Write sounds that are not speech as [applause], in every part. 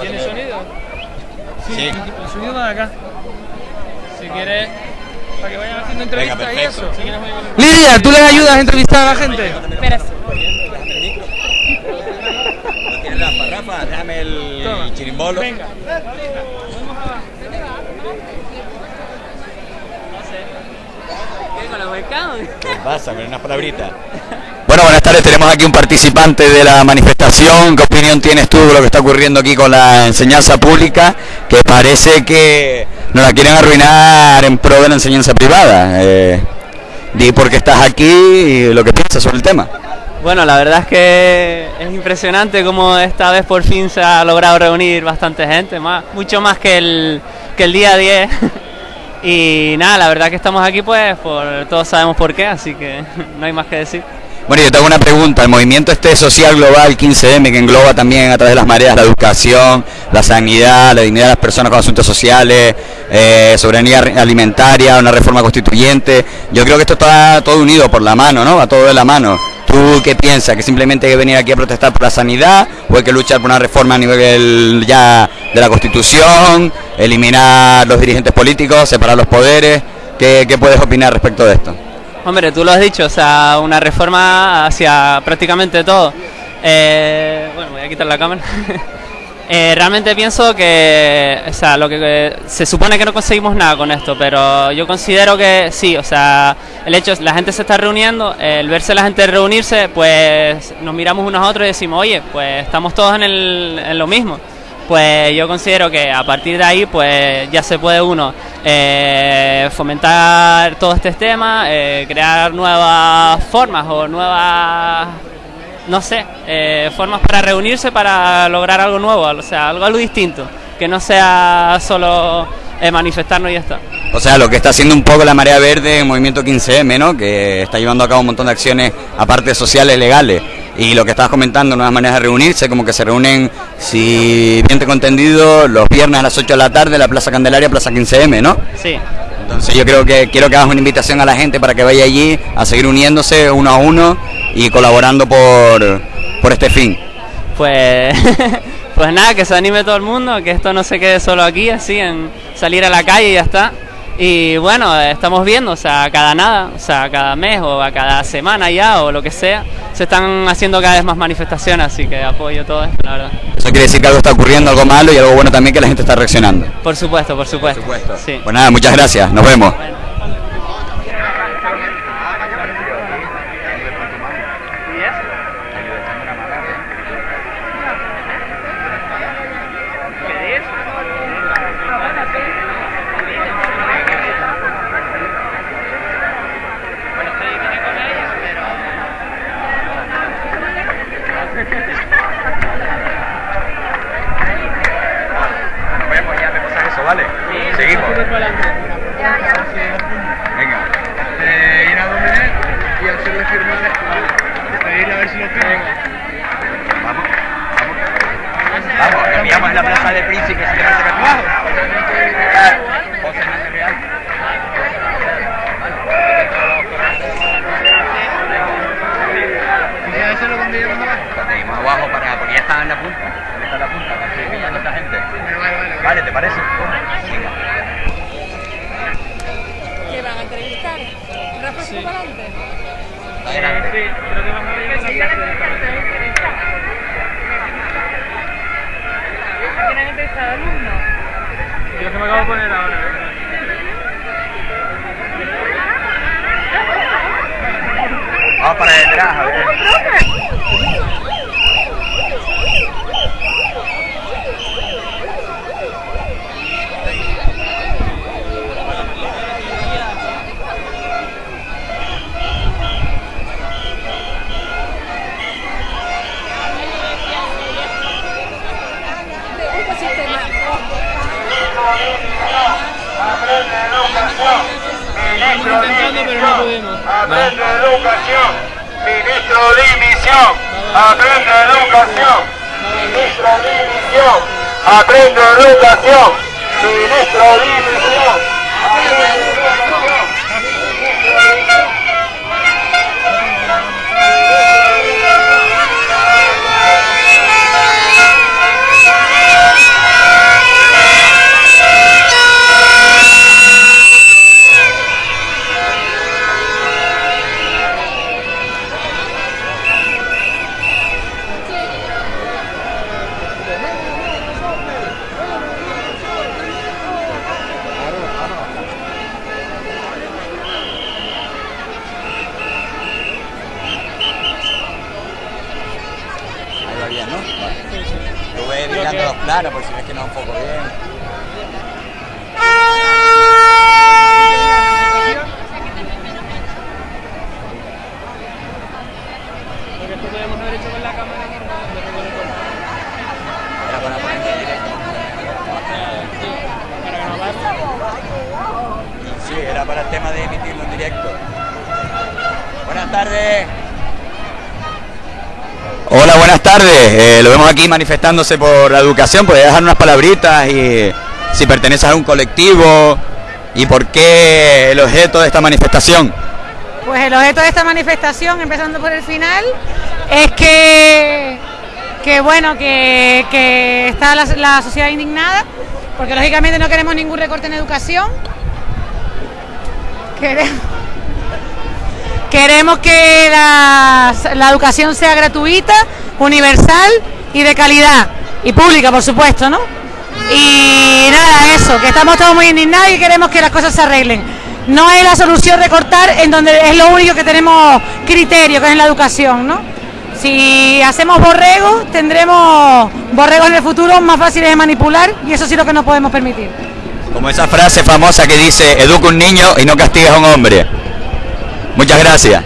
¿Tiene sonido? Sí. El sonido va de acá. Si quieres, para que vayan haciendo entrevistas y eso. Si quieres, Lidia, ¿tú les ayudas a entrevistar a la gente? Espera. ¿No tienes las parrafas? Déjame el Toma. chirimbolo. Venga. ¿Qué con los mercados? ¿Qué pasa? Con unas palabritas. Bueno, buenas tardes. Tenemos aquí un participante de la manifestación. ¿Qué opinión tienes tú de lo que está ocurriendo aquí con la enseñanza pública? Que parece que nos la quieren arruinar en pro de la enseñanza privada. Eh, di por qué estás aquí y lo que piensas sobre el tema. Bueno, la verdad es que es impresionante cómo esta vez por fin se ha logrado reunir bastante gente, más, mucho más que el, que el día 10. [laughs] Y nada, la verdad que estamos aquí pues por todos sabemos por qué, así que [laughs] no hay más que decir. Bueno, yo tengo una pregunta. El movimiento este social global 15M, que engloba también a través de las mareas la educación, la sanidad, la dignidad de las personas con asuntos sociales, eh, soberanía alimentaria, una reforma constituyente. Yo creo que esto está todo unido por la mano, ¿no? Va todo de la mano. ¿Tú qué piensas? ¿Que simplemente hay que venir aquí a protestar por la sanidad o hay que luchar por una reforma a nivel ya de la Constitución, eliminar los dirigentes políticos, separar los poderes? ¿Qué, qué puedes opinar respecto de esto? Hombre, tú lo has dicho, o sea, una reforma hacia prácticamente todo. Eh, bueno, voy a quitar la cámara. [laughs] Eh, realmente pienso que, o sea, lo que que se supone que no conseguimos nada con esto, pero yo considero que sí, o sea, el hecho es la gente se está reuniendo, el verse la gente reunirse, pues nos miramos unos a otros y decimos, oye, pues estamos todos en, el, en lo mismo. Pues yo considero que a partir de ahí, pues ya se puede uno eh, fomentar todo este tema, eh, crear nuevas formas o nuevas no sé, eh, formas para reunirse para lograr algo nuevo, o sea, algo, algo distinto, que no sea solo manifestarnos y ya está. O sea, lo que está haciendo un poco la Marea Verde en Movimiento 15M, ¿no? Que está llevando a cabo un montón de acciones, aparte sociales, legales. Y lo que estabas comentando, nuevas maneras de reunirse, como que se reúnen, si bien tengo entendido, los viernes a las 8 de la tarde en la Plaza Candelaria, Plaza 15M, ¿no? Sí, Entonces yo creo que quiero que hagas una invitación a la gente para que vaya allí a seguir uniéndose uno a uno y colaborando por, por este fin. pues, [laughs] pues nada, que se anime todo el mundo, que esto no se quede solo aquí, así, en salir a la calle y ya está. Y bueno, estamos viendo, o sea, cada nada, o sea, cada mes o a cada semana ya o lo que sea, se están haciendo cada vez más manifestaciones, así que apoyo todo esto, la verdad. Eso quiere decir que algo está ocurriendo, algo malo y algo bueno también que la gente está reaccionando. Por supuesto, por supuesto. Sí. Pues nada, muchas gracias, nos vemos. Eh, lo vemos aquí manifestándose por la educación. ¿Podría dejar unas palabritas y si perteneces a algún colectivo y por qué el objeto de esta manifestación? Pues el objeto de esta manifestación, empezando por el final, es que, que bueno, que, que está la, la sociedad indignada, porque lógicamente no queremos ningún recorte en educación. Queremos, queremos que la, la educación sea gratuita, universal y de calidad. Y pública, por supuesto, ¿no? Y nada, eso, que estamos todos muy indignados y queremos que las cosas se arreglen. No es la solución recortar en donde es lo único que tenemos criterio, que es en la educación, ¿no? Si hacemos borregos, tendremos borregos en el futuro más fáciles de manipular y eso sí lo que no podemos permitir. Como esa frase famosa que dice, educa un niño y no castigues a un hombre. Muchas gracias.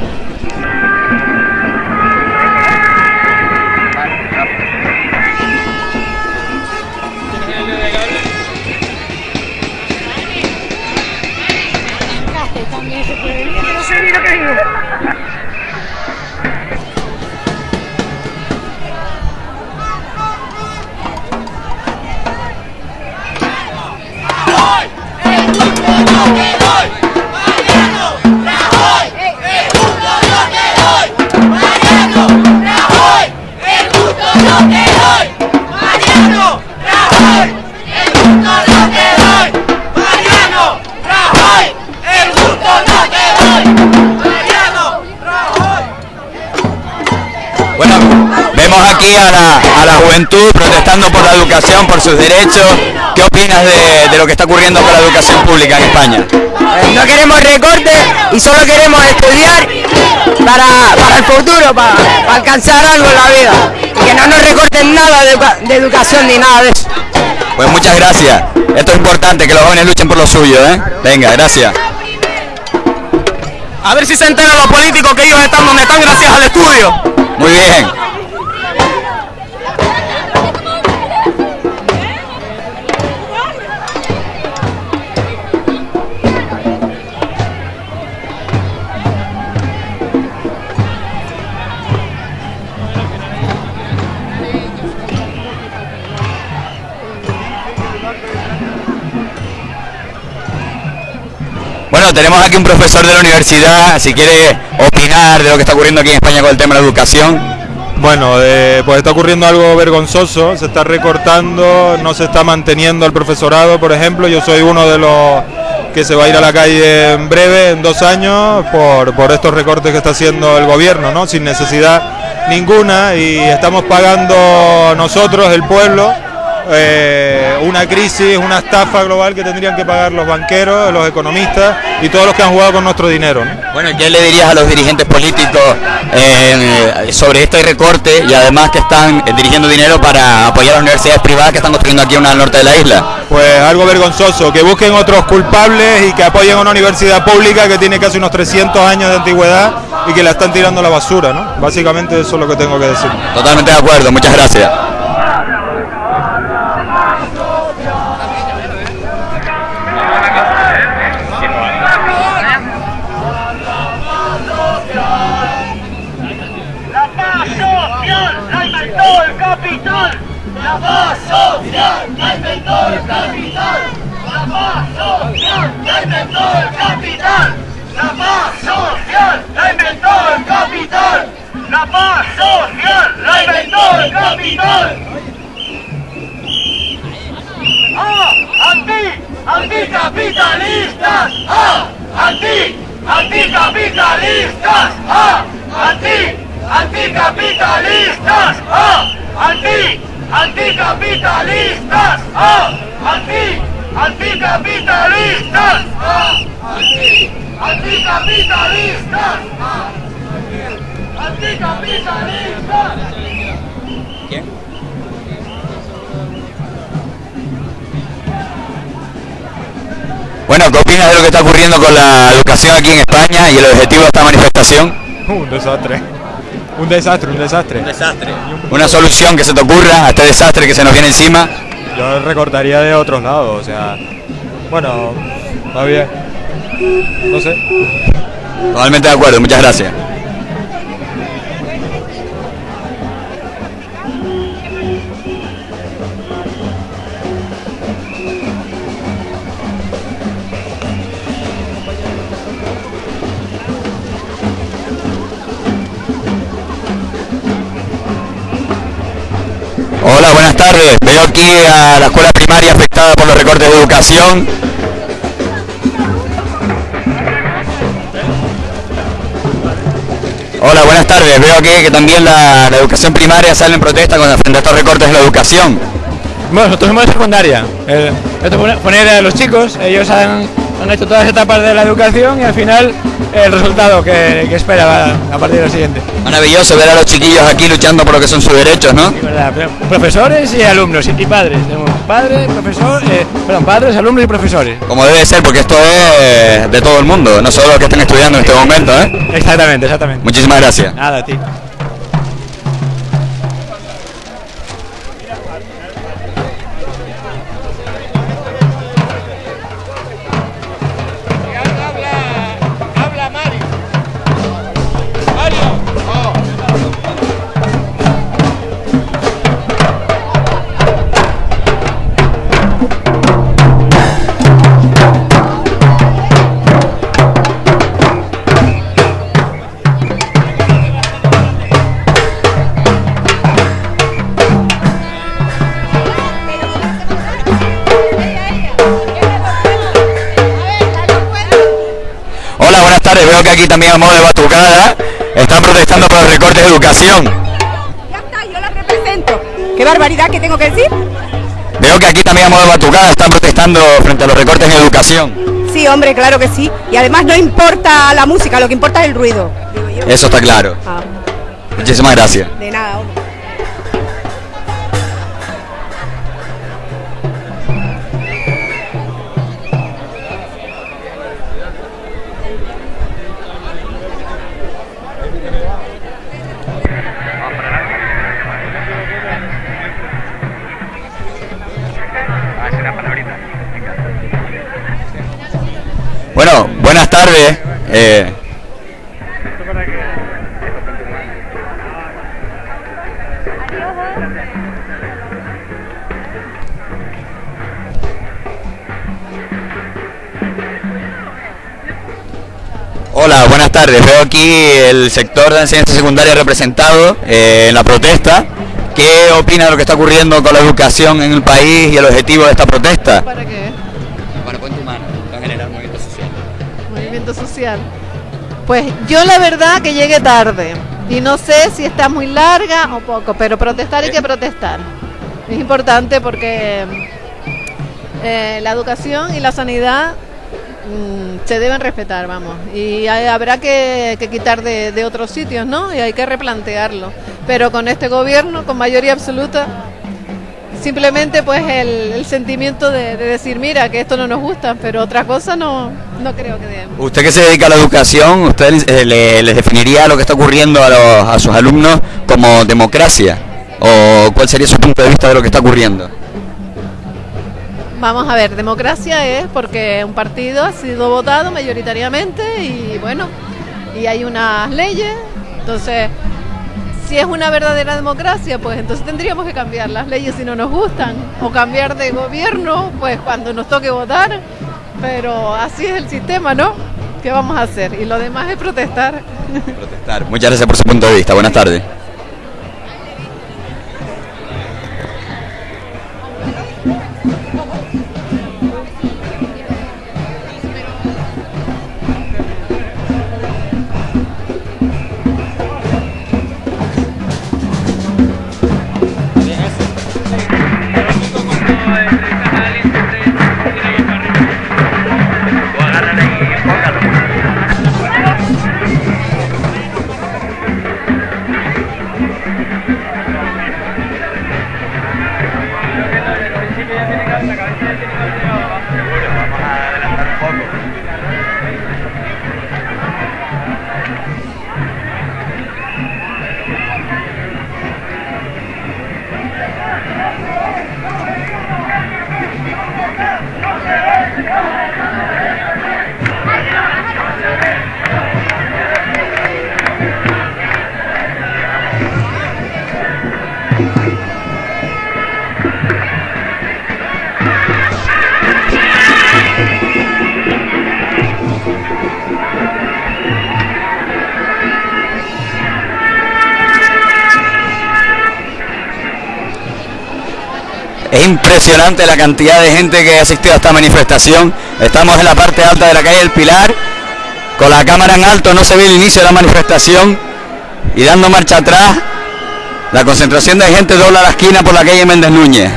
Sus derechos. ¿Qué opinas de, de lo que está ocurriendo con la educación pública en España? No queremos recortes y solo queremos estudiar para, para el futuro, para, para alcanzar algo en la vida. Y que no nos recorten nada de, de educación ni nada de eso. Pues muchas gracias. Esto es importante, que los jóvenes luchen por lo suyo, ¿eh? Venga, gracias. A ver si se enteran los políticos que ellos están donde están gracias al estudio. Muy bien. Tenemos aquí un profesor de la universidad, si quiere opinar de lo que está ocurriendo aquí en España con el tema de la educación. Bueno, eh, pues está ocurriendo algo vergonzoso, se está recortando, no se está manteniendo el profesorado, por ejemplo, yo soy uno de los que se va a ir a la calle en breve, en dos años, por, por estos recortes que está haciendo el gobierno, ¿no? Sin necesidad ninguna y estamos pagando nosotros, el pueblo, eh, una crisis, una estafa global que tendrían que pagar los banqueros, los economistas y todos los que han jugado con nuestro dinero. ¿no? Bueno, ¿qué le dirías a los dirigentes políticos eh, sobre este recorte y además que están eh, dirigiendo dinero para apoyar a las universidades privadas que están construyendo aquí una al norte de la isla? Pues algo vergonzoso, que busquen otros culpables y que apoyen a una universidad pública que tiene casi unos 300 años de antigüedad y que la están tirando a la basura, ¿no? Básicamente eso es lo que tengo que decir. Totalmente de acuerdo, muchas gracias. El capital. La paz social la inventó el capital. ¡Ah! ¡Anti! ¡Anticapitalistas! ¡Ah! ¡Anti! ¡Anticapitalistas! ¡Ah! ¡Anti! ¡Anticapitalistas! ¡Ah! ¡Anti! ¡Anticapitalistas! ¡Ah! ¡Anti! ¡Anticapitalistas! ¡Ah! ¡Anti! ¡Anticapitalistas! ¡Ah! ¿Quién? Bueno, ¿qué opinas de lo que está ocurriendo con la educación aquí en España y el objetivo de esta manifestación? Un desastre. Un desastre, un desastre. Un desastre. Una solución que se te ocurra a este desastre que se nos viene encima. Yo recortaría de otros lados, o sea. Bueno, está bien. No sé. Totalmente de acuerdo, muchas gracias. Aquí a la escuela primaria afectada por los recortes de educación. Hola, buenas tardes. Veo aquí que también la, educación primaria sale en protesta con frente a estos recortes de la educación. Bueno, nosotros somos de secundaria. Eh, esto pone- poner a los chicos, ellos han, han hecho todas las etapas de la educación y al final el resultado que, que espera va a partir del siguiente. Maravilloso ver a los chiquillos aquí luchando por lo que son sus derechos, ¿no? ¿Verdad? Profesores y alumnos y padres. Padres, profesor, eh, perdón, padres, alumnos y profesores. Como debe ser, porque esto es de todo el mundo, no solo los que están estudiando en este momento, ¿eh? Exactamente, exactamente. Muchísimas gracias. Nada, a ti. También a modo de batucada están protestando por los recortes de educación. Yo la represento. ¿Qué barbaridad que tengo que decir? Veo que aquí también a modo de batucada están protestando frente a los recortes en educación. Sí, hombre, claro que sí. Y además no importa la música, lo que importa es el ruido. Eso está claro. Ah, Muchísimas gracias. Buenas tardes. Eh, Hola, buenas tardes. Veo aquí el sector de enseñanza secundaria representado eh, en la protesta. ¿Qué opina de lo que está ocurriendo con la educación en el país y el objetivo de esta protesta? Social. Pues yo la verdad que llegué tarde y no sé si está muy larga o poco, pero protestar hay que protestar. Es importante porque eh, la educación y la sanidad mm, se deben respetar, vamos. Y hay- habrá que, que quitar de, de otros sitios, ¿no? Y hay que replantearlo. Pero con este gobierno, con mayoría absoluta, simplemente pues el, el sentimiento de, de decir, mira, que esto no nos gusta, pero otra cosa no, no creo que debemos. Usted que se dedica a la educación, ¿usted eh, le- les definiría lo que está ocurriendo a, los- a sus alumnos como democracia? ¿O cuál sería su punto de vista de lo que está ocurriendo? Vamos a ver, democracia es porque un partido ha sido votado mayoritariamente y bueno, y hay unas leyes, entonces si es una verdadera democracia, pues entonces tendríamos que cambiar las leyes si no nos gustan o cambiar de gobierno, pues cuando nos toque votar, pero así es el sistema, ¿no? ¿Qué vamos a hacer? Y lo demás es protestar. Protestar. Muchas gracias por su punto de vista. Buenas tardes. Impresionante la cantidad de gente que ha asistido a esta manifestación. Estamos en la parte alta de la calle del Pilar. Con la cámara en alto no se ve el inicio de la manifestación. Y dando marcha atrás, la concentración de gente dobla la esquina por la calle Méndez Núñez.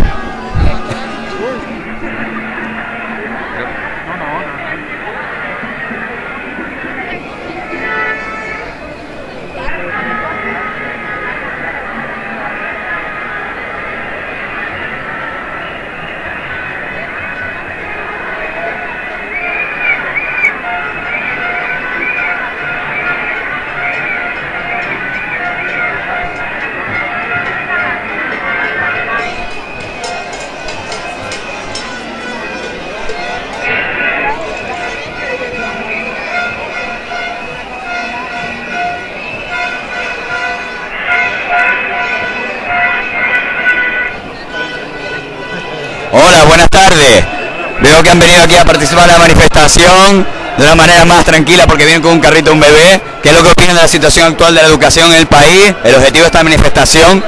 Participar en la manifestación de una manera más tranquila porque vienen con un carrito de un bebé. ¿Qué es lo que opinan de la situación actual de la educación en el país? El objetivo de esta manifestación.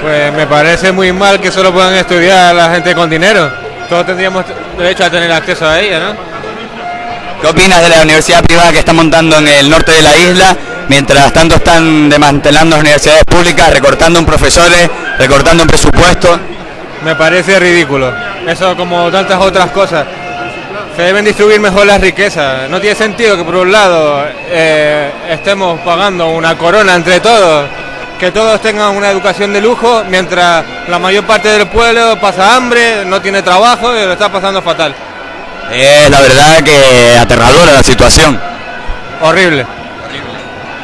Pues me parece muy mal que solo puedan estudiar la gente con dinero. Todos tendríamos derecho a tener acceso a ella, ¿no? ¿Qué opinas de la universidad privada que está montando en el norte de la isla? Mientras tanto están desmantelando las universidades públicas, recortando en profesores, recortando en presupuestos. Me parece ridículo. Eso como tantas otras cosas. Se deben distribuir mejor las riquezas. No tiene sentido que por un lado eh, estemos pagando una corona entre todos, que todos tengan una educación de lujo, mientras la mayor parte del pueblo pasa hambre, no tiene trabajo y lo está pasando fatal. Es la verdad que aterradora la situación. Horrible.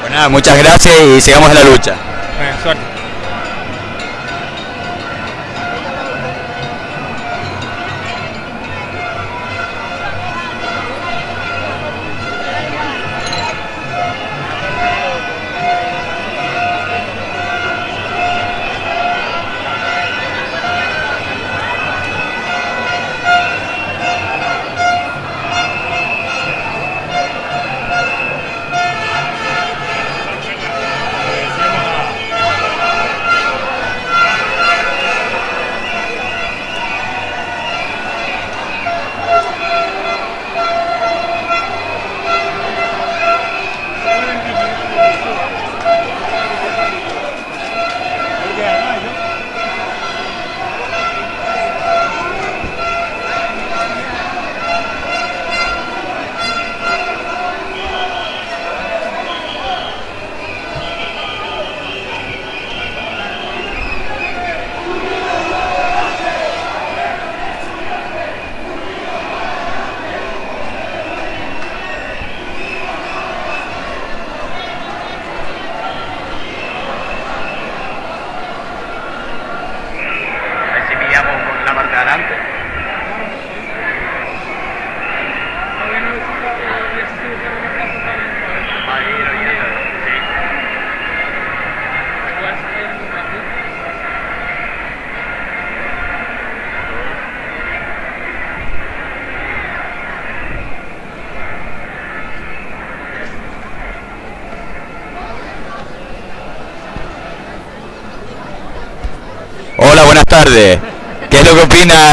Pues nada, muchas gracias y sigamos en la lucha. Eh, suerte.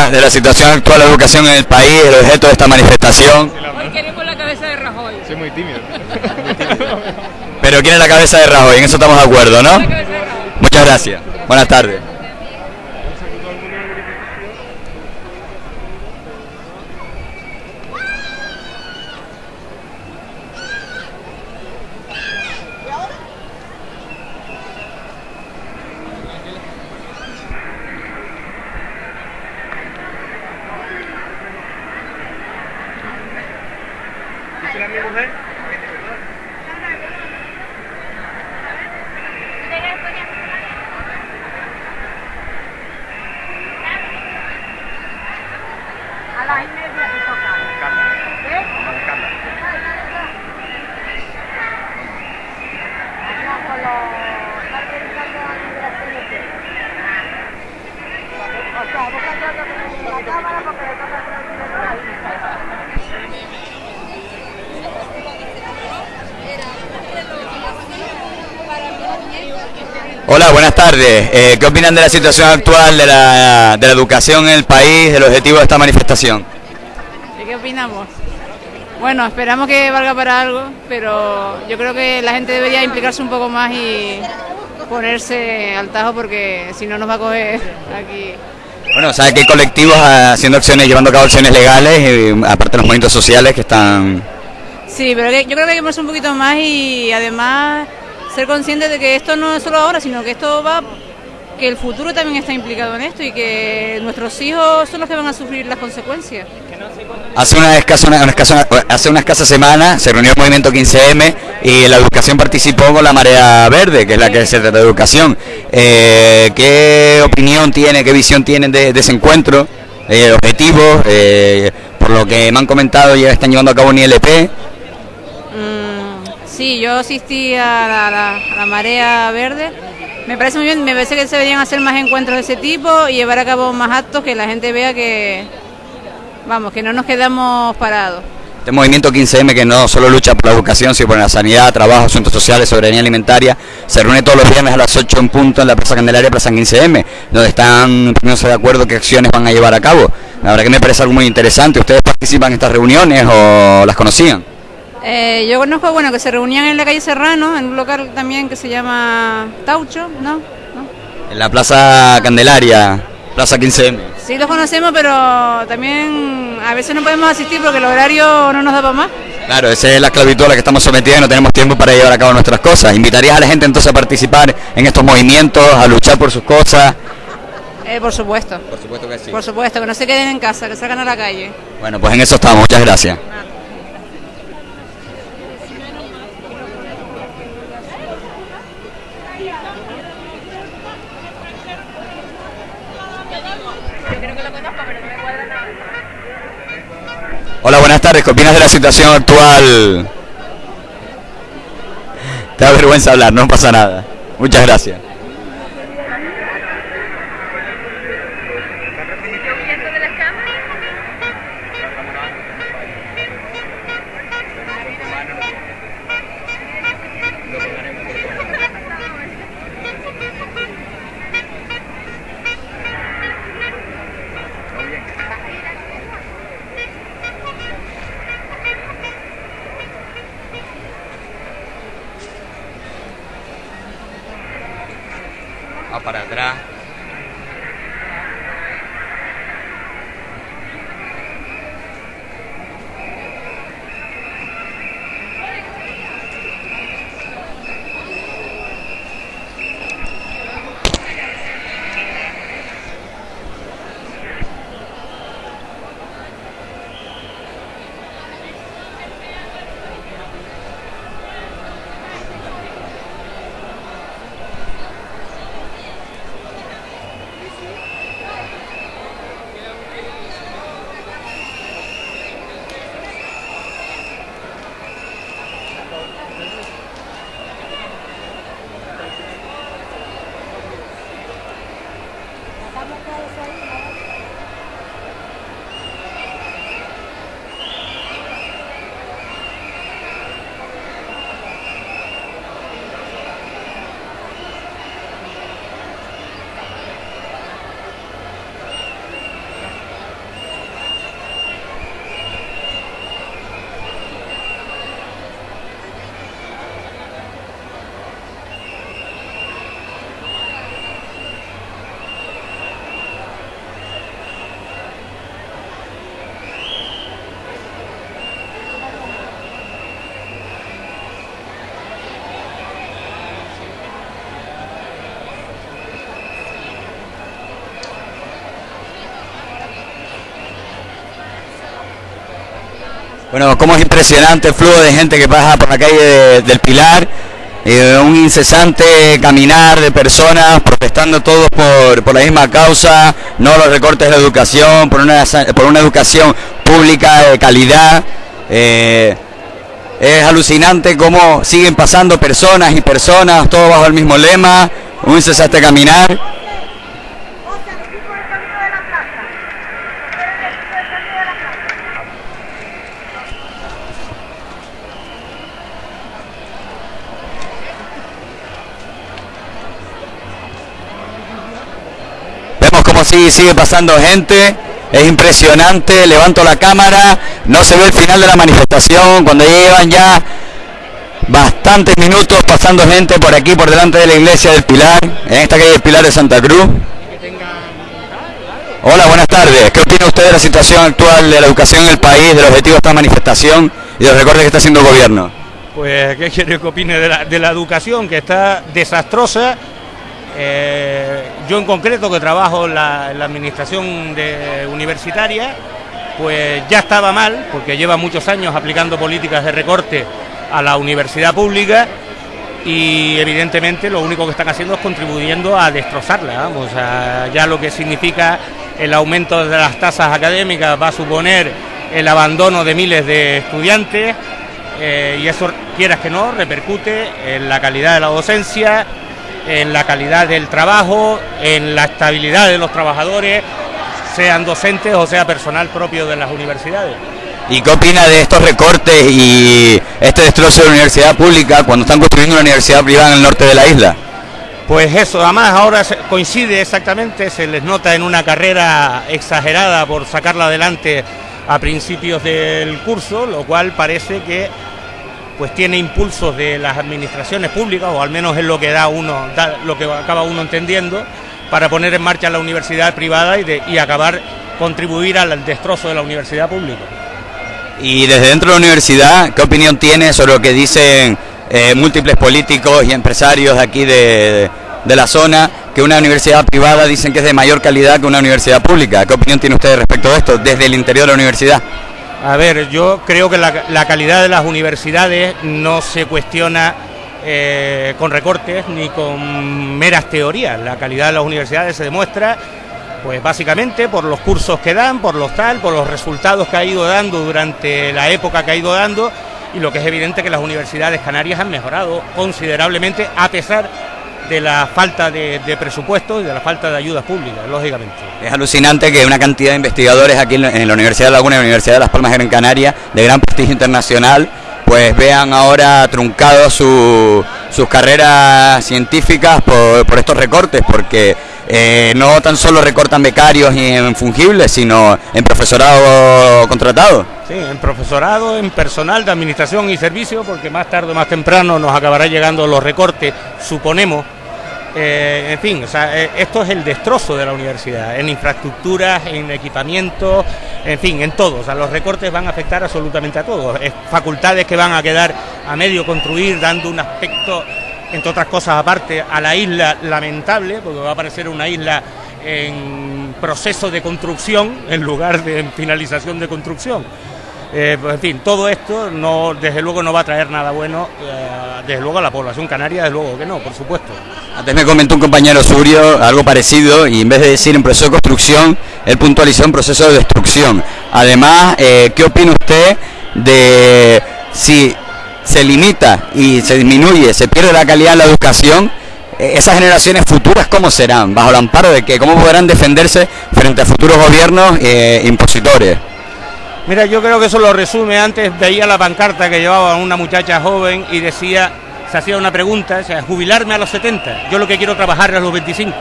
Opina [laughs] de la situación actual de la educación en el país, el objeto de esta manifestación? Hoy queremos la cabeza de Rajoy. Soy muy tímido. [laughs] Pero quiere la cabeza de Rajoy, en eso estamos de acuerdo, ¿no? Muchas gracias. Buenas tardes. ¿Dice la mi mujer? A las y media te toca. ¿Eh? Hola, buenas tardes. Eh, ¿Qué opinan de la situación actual de la, de la educación en el país, del objetivo de esta manifestación? ¿Y qué opinamos? Bueno, esperamos que valga para algo, pero yo creo que la gente debería implicarse un poco más y ponerse al tajo porque si no nos va a coger aquí. Bueno, sabe que hay colectivos haciendo acciones, llevando a cabo acciones legales, y, aparte los movimientos sociales que están... Sí, pero yo creo que hay que un poquito más y además ser conscientes de que esto no es solo ahora, sino que esto va, que el futuro también está implicado en esto y que nuestros hijos son los que van a sufrir las consecuencias. Hace una escasa, una, una escasa- hace una escasa semana se reunió el movimiento 15M y la educación participó con la Marea Verde, que es la que se trata de educación. Eh, ¿Qué opinión tiene, qué visión tienen de, de ese encuentro? Eh, objetivos, eh, por lo que me han comentado, ya están llevando a cabo un ILP. Sí, yo asistí la- a la marea verde. Me parece muy bien, me parece que se deberían hacer más encuentros de ese tipo y llevar a cabo más actos que la gente vea que, vamos, que no nos quedamos parados. Este movimiento 15M que no solo lucha por la educación, sino por la sanidad, trabajo, asuntos sociales, soberanía alimentaria, se reúne todos los viernes a las 8 en punto en la Plaza Candelaria, Plaza 15M, donde están poniéndose de acuerdo qué acciones van a llevar a cabo. La verdad que me parece algo muy interesante. ¿Ustedes participan en estas reuniones o las conocían? Eh, yo conozco, bueno, que se reunían en la calle Serrano, en un local también que se llama Taucho, ¿no? En la Plaza Candelaria, Plaza 15M. Sí los conocemos, pero también a veces no podemos asistir porque el horario no nos da para más. Claro, esa es la esclavitud a la que estamos sometidos y no tenemos tiempo para llevar a cabo nuestras cosas. ¿Invitarías a la gente entonces a participar en estos movimientos, a luchar por sus cosas? Eh, por supuesto. Por supuesto que sí. Por supuesto, que no se queden en casa, que salgan a la calle. Bueno, pues en eso estamos. Muchas gracias. Hola, buenas tardes. ¿Qué opinas de la situación actual? Te da vergüenza hablar, no pasa nada. Muchas gracias. Bueno, como es impresionante el flujo de gente que pasa por la calle de- del Pilar, eh, un incesante caminar de personas protestando todos por, la misma causa, no los recortes de educación, por una, sa- por una educación pública de calidad. Eh, es alucinante cómo siguen pasando personas y personas, todo bajo el mismo lema, un incesante caminar. Como sigue, pasando gente. Es impresionante, levanto la cámara, no se ve el final de la manifestación, cuando llevan ya bastantes minutos pasando gente por aquí, por delante de la iglesia del Pilar, en esta calle del Pilar de Santa Cruz. Hola, buenas tardes. ¿Qué opina usted de la situación actual de la educación en el país, del objetivo de esta manifestación y de los recortes que está haciendo el gobierno? Pues, ¿qué quiere que opine de la, de la educación? Que está desastrosa. Eh, yo en concreto, que trabajo en la, administración universitaria, pues ya estaba mal, porque lleva muchos años aplicando políticas de recorte a la universidad pública y evidentemente lo único que están haciendo es contribuyendo a destrozarla. Vamos, a- ya lo que significa el aumento de las tasas académicas va a suponer el abandono de miles de estudiantes eh, y eso, quieras que no, repercute en la calidad de la docencia, en la calidad del trabajo, en la estabilidad de los trabajadores, sean docentes o sea personal propio de las universidades. ¿Y qué opina de estos recortes y este destrozo de la universidad pública cuando están construyendo una universidad privada en el norte de la isla? Pues eso, además ahora coincide exactamente, se les nota en una carrera exagerada por sacarla adelante a principios del curso, lo cual parece que pues tiene impulsos de las administraciones públicas, o al menos es lo que da uno, da lo que acaba uno entendiendo, para poner en marcha la universidad privada y, de- y acabar contribuir al destrozo de la universidad pública. Y desde dentro de la universidad, ¿qué opinión tiene sobre lo que dicen eh, múltiples políticos y empresarios de aquí de, de la zona, que una universidad privada dicen que es de mayor calidad que una universidad pública? ¿Qué opinión tiene usted respecto de esto desde el interior de la universidad? A ver, yo creo que la, calidad de las universidades no se cuestiona eh, con recortes ni con meras teorías. La calidad de las universidades se demuestra, pues básicamente por los cursos que dan, por los tal, por los resultados que ha ido dando durante la época que ha ido dando y lo que es evidente que las universidades canarias han mejorado considerablemente a pesar de la falta de, de presupuesto y de la falta de ayudas públicas, lógicamente. Es alucinante que una cantidad de investigadores aquí en la- en la Universidad de Laguna y la Universidad de Las Palmas de Gran Canaria, de gran prestigio internacional, pues vean ahora truncados su- sus carreras científicas por, por estos recortes, porque eh, no tan solo recortan becarios y en fungibles, sino en profesorado contratado. Sí, en profesorado, en personal de administración y servicio, porque más tarde o más temprano nos acabará llegando los recortes, suponemos. Eh, en fin, o sea, eh, esto es el destrozo de la universidad, en infraestructuras, en equipamiento, en fin, en todo. O sea, los recortes van a afectar absolutamente a todos. Es facultades que van a quedar a medio construir, dando un aspecto, entre otras cosas aparte, a la isla lamentable, porque va a aparecer una isla en proceso de construcción en lugar de en finalización de construcción. Eh, pues, en fin, todo esto no, desde luego no va a traer nada bueno, eh, desde luego a la población canaria, desde luego que no, por supuesto. Antes me comentó un compañero suyo algo parecido y en vez de decir un proceso de construcción, él puntualizó un proceso de destrucción. Además, eh, ¿qué opina usted de si se limita y se disminuye, se pierde la calidad de la educación? eh, esas generaciones futuras, ¿cómo serán? ¿Bajo el amparo de que ¿Cómo podrán defenderse frente a futuros gobiernos eh, impositores? Mira, yo creo que eso lo resume. Antes veía la pancarta que llevaba una muchacha joven y decía, se hacía una pregunta, o sea, jubilarme a los 70. Yo lo que quiero trabajar es a los 25.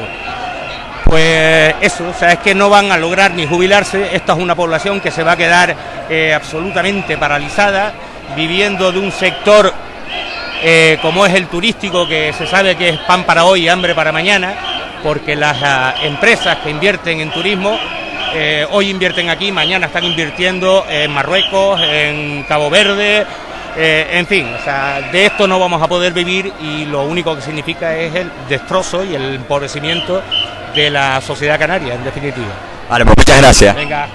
Pues eso, o sea, es que no van a lograr ni jubilarse. Esta es una población que se va a quedar eh, absolutamente paralizada, viviendo de un sector eh, como es el turístico, que se sabe que es pan para hoy y hambre para mañana, porque las ah, empresas que invierten en turismo eh, hoy invierten aquí, mañana están invirtiendo en Marruecos, en Cabo Verde, eh, en fin, o sea, de esto no vamos a poder vivir y lo único que significa es el destrozo y el empobrecimiento de la sociedad canaria, en definitiva. Vale, pues muchas gracias. Venga.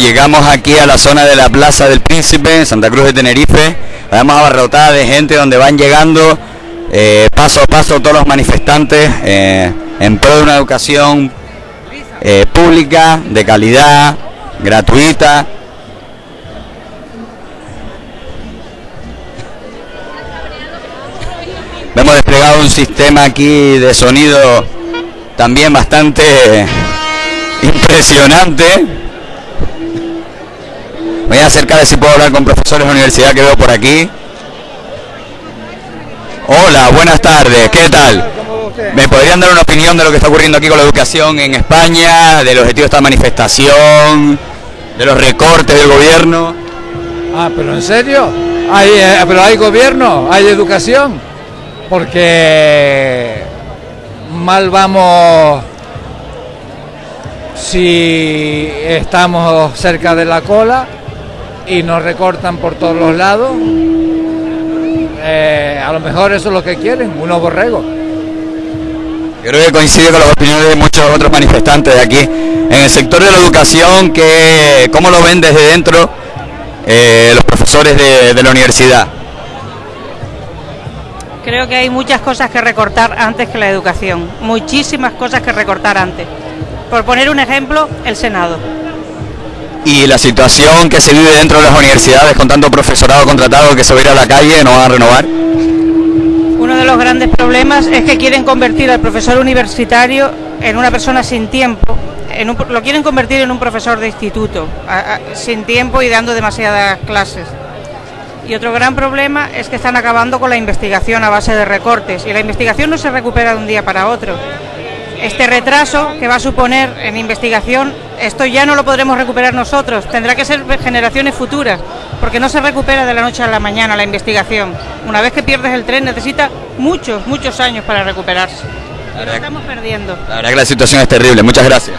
Llegamos aquí a la zona de la Plaza del Príncipe, Santa Cruz de Tenerife. Vemos abarrotada de gente donde van llegando eh, paso a paso todos los manifestantes eh, en pro de una educación eh, pública, de calidad, gratuita. Hemos desplegado un sistema aquí de sonido también bastante impresionante. Voy a acercar a ver si puedo hablar con profesores de la universidad que veo por aquí. Hola, buenas tardes, ¿qué tal? ¿Me podrían dar una opinión de lo que está ocurriendo aquí con la educación en España, del objetivo de esta manifestación, de los recortes del gobierno? Ah, pero en serio, hay, eh, pero hay gobierno, hay educación, porque mal vamos si estamos cerca de la cola y nos recortan por todos los lados. Eh, a lo mejor eso es lo que quieren, unos borregos. Creo que coincide con las opiniones de muchos otros manifestantes de aquí. En el sector de la educación, que, ¿cómo lo ven desde dentro eh, los profesores de, de la universidad? Creo que hay muchas cosas que recortar antes que la educación, muchísimas cosas que recortar antes. Por poner un ejemplo, el Senado. Y la situación que se vive dentro de las universidades con tanto profesorado contratado que se va a ir a la calle, no van a renovar. Uno de los grandes problemas es que quieren convertir al profesor universitario en una persona sin tiempo. En un- lo quieren convertir en un profesor de instituto, sin tiempo y dando demasiadas clases. Y otro gran problema es que están acabando con la investigación a base de recortes. Y la investigación no se recupera de un día para otro. Este retraso que va a suponer en investigación, esto ya no lo podremos recuperar nosotros, tendrá que ser generaciones futuras, porque no se recupera de la noche a la mañana la investigación. Una vez que pierdes el tren necesita muchos, muchos años para recuperarse. Y lo estamos perdiendo. La verdad que la situación es terrible. Muchas gracias.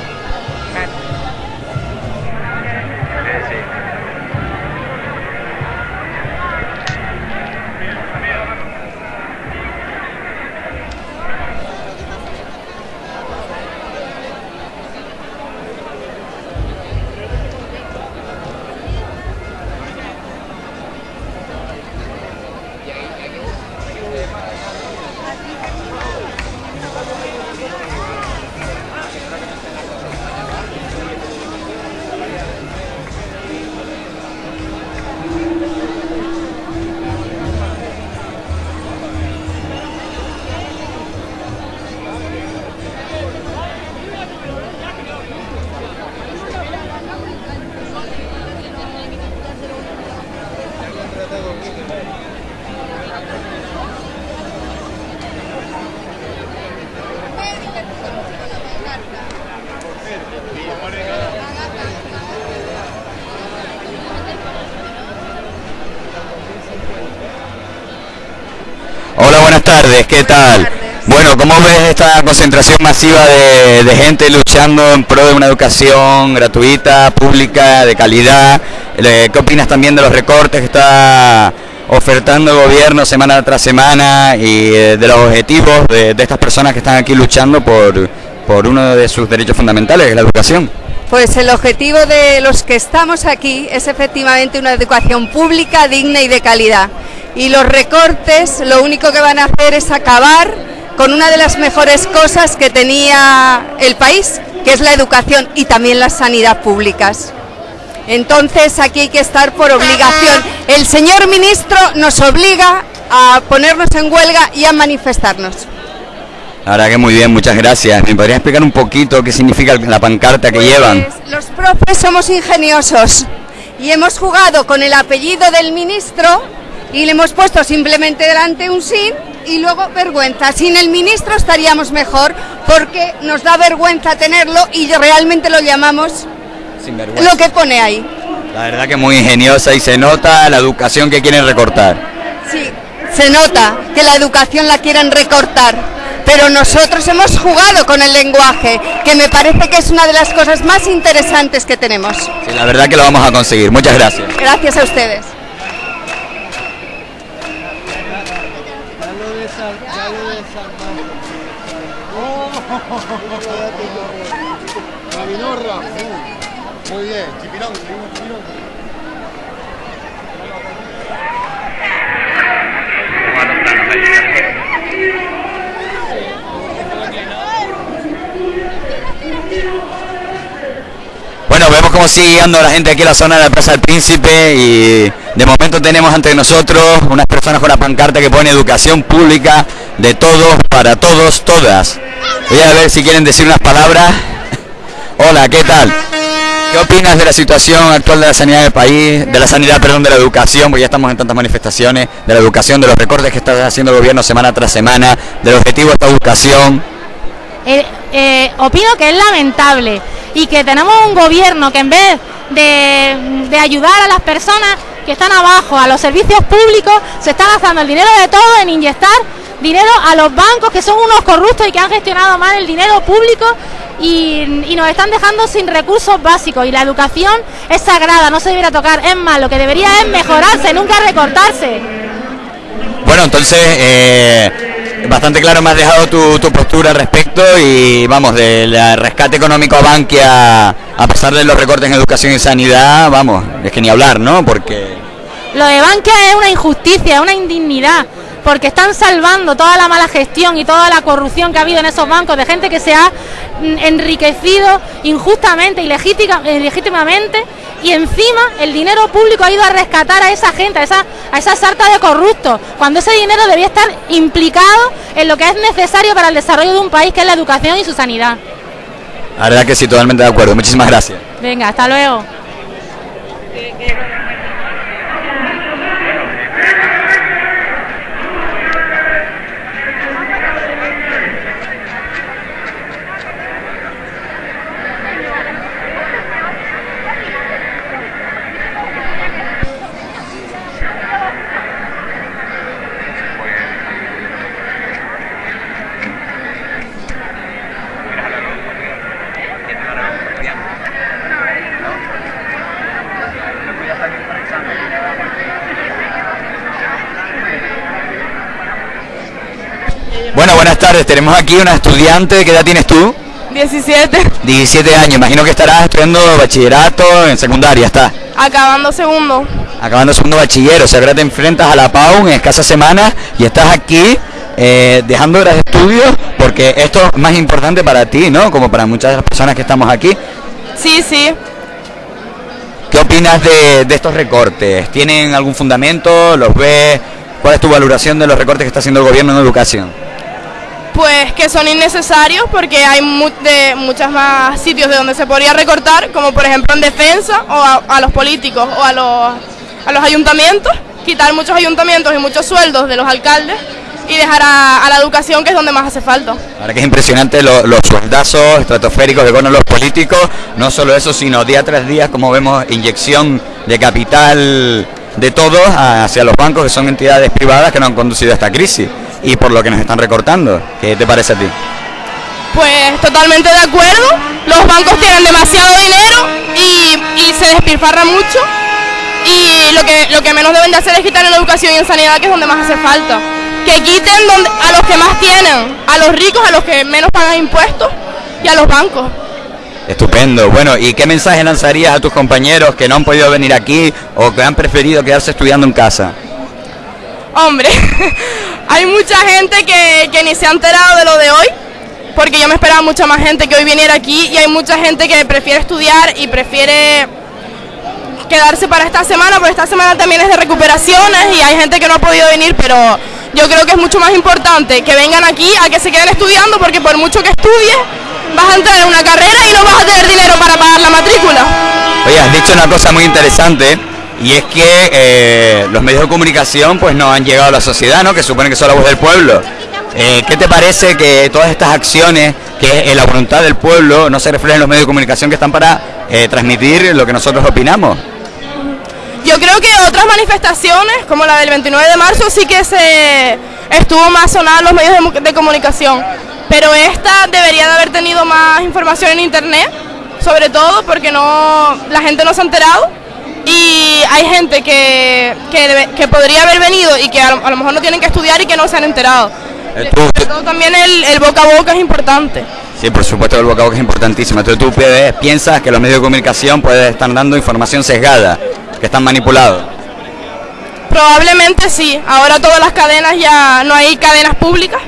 ¿Qué tal? Bueno, ¿cómo ves esta concentración masiva de, gente luchando en pro de una educación gratuita, pública, de calidad? Eh, ¿Qué opinas también de los recortes que está ofertando el gobierno semana tras semana y eh, de los objetivos de, de estas personas que están aquí luchando por, por uno de sus derechos fundamentales, que es la educación? Pues el objetivo de los que estamos aquí es efectivamente una educación pública, digna y de calidad. Y los recortes lo único que van a hacer es acabar con una de las mejores cosas que tenía el país, que es la educación y también la sanidad públicas. Entonces aquí hay que estar por obligación. El señor ministro nos obliga a ponernos en huelga y a manifestarnos. Verdad que muy bien, muchas gracias. ¿Me podrías explicar un poquito qué significa la pancarta que llevan? Los profes somos ingeniosos y hemos jugado con el apellido del ministro y le hemos puesto simplemente delante un sin y luego vergüenza. Sin el ministro estaríamos mejor porque nos da vergüenza tenerlo y realmente lo llamamos lo que pone ahí. La verdad que muy ingeniosa y se nota la educación que quieren recortar. Sí, se nota que la educación la quieren recortar, pero nosotros hemos jugado con el lenguaje, que me parece que es una de las cosas más interesantes que tenemos. Sí, la verdad que lo vamos a conseguir. Muchas gracias. Gracias a ustedes. Muy bien, Chipirón, seguimos Chipirón. Bueno, vemos cómo sigue llegando la gente aquí a la zona de la Plaza del Príncipe y de momento tenemos ante nosotros unas personas con una pancarta que pone educación pública de todos, para todos, todas. Voy a ver si quieren decir unas palabras. Hola, ¿qué tal? ¿Qué opinas de la situación actual de la sanidad del país, de la sanidad, perdón, de la educación, porque ya estamos en tantas manifestaciones, de la educación, de los recortes que está haciendo el gobierno semana tras semana, del objetivo de esta educación? Eh, eh, opino que es lamentable y que tenemos un gobierno que en vez de, de ayudar a las personas que están abajo, a los servicios públicos, se está gastando el dinero de todo en inyectar dinero a los bancos que son unos corruptos y que han gestionado mal el dinero público y, y nos están dejando sin recursos básicos y la educación es sagrada, no se debería tocar, es más, lo que debería es mejorarse, nunca recortarse. Bueno, entonces, eh, bastante claro me has dejado tu, tu postura al respecto y vamos, del rescate económico a Bankia, a pesar de los recortes en educación y sanidad, vamos, es que ni hablar, ¿no? Porque... Lo de Bankia es una injusticia, es una indignidad, porque están salvando toda la mala gestión y toda la corrupción que ha habido en esos bancos de gente que se ha mm, enriquecido injustamente y legítima- eh, legítimamente y encima el dinero público ha ido a rescatar a esa gente, a esa, a esa sarta de corruptos, cuando ese dinero debía estar implicado en lo que es necesario para el desarrollo de un país, que es la educación y su sanidad. La verdad que sí, totalmente de acuerdo. Muchísimas gracias. Venga, hasta luego. Bueno, buenas tardes. Tenemos aquí una estudiante. ¿Qué edad tienes tú? 17, 17 años. Imagino que estarás estudiando bachillerato en secundaria, está. acabando segundo. Acabando segundo bachiller. O sea, ahora te enfrentas a la PAU en escasas semanas y estás aquí eh, dejando horas de estudio porque esto es más importante para ti, ¿no? Como para muchas de las personas que estamos aquí. Sí, sí. ¿Qué opinas de, de estos recortes? ¿Tienen algún fundamento? ¿Los ves? ¿Cuál es tu valoración de los recortes que está haciendo el gobierno en educación? Pues que son innecesarios porque hay mu- de muchos más sitios de donde se podría recortar, como por ejemplo en defensa o a, los políticos o a los, a los ayuntamientos, quitar muchos ayuntamientos y muchos sueldos de los alcaldes y dejar a, la educación que es donde más hace falta. Ahora que es impresionante lo- los sueldazos estratosféricos que ponen los políticos, no solo eso, sino día tras día, como vemos, inyección de capital de todos hacia los bancos, que son entidades privadas que no han conducido a esta crisis y por lo que nos están recortando. ¿Qué te parece a ti? Pues totalmente de acuerdo, los bancos tienen demasiado dinero y, y se despilfarra mucho y lo que, lo que menos deben de hacer es quitar en educación y en sanidad que es donde más hace falta. Que quiten donde, a los que más tienen, a los ricos, a los que menos pagan impuestos y a los bancos. Estupendo. Bueno, ¿y qué mensaje lanzarías a tus compañeros que no han podido venir aquí o que han preferido quedarse estudiando en casa? Hombre, [laughs] hay mucha gente que, que ni se ha enterado de lo de hoy, porque yo me esperaba mucha más gente que hoy viniera aquí y hay mucha gente que prefiere estudiar y prefiere quedarse para esta semana, porque esta semana también es de recuperaciones y hay gente que no ha podido venir, pero yo creo que es mucho más importante que vengan aquí a que se queden estudiando, porque por mucho que estudies, vas a entrar en una carrera y no vas a tener dinero para pagar la matrícula. Oye, has dicho una cosa muy interesante y es que eh, los medios de comunicación pues no han llegado a la sociedad, ¿no? Que supone que son la voz del pueblo. Eh, ¿Qué te parece que todas estas acciones, que es la voluntad del pueblo, no se reflejen en los medios de comunicación que están para eh, transmitir lo que nosotros opinamos? Yo creo que otras manifestaciones, como la del 29 de marzo, sí que se estuvo más sonada en los medios de, de comunicación. Pero esta debería de haber tenido más información en internet, sobre todo porque no la gente no se ha enterado. Y hay gente que, que, que podría haber venido y que a lo, a lo mejor no tienen que estudiar y que no se han enterado. Eh, tú- Sobre todo también el, el boca a boca es importante. Sí, por supuesto el boca a boca es importantísimo. Entonces tú piensas que los medios de comunicación pueden estar dando información sesgada, que están manipulados. Probablemente sí. Ahora todas las cadenas ya no hay cadenas públicas.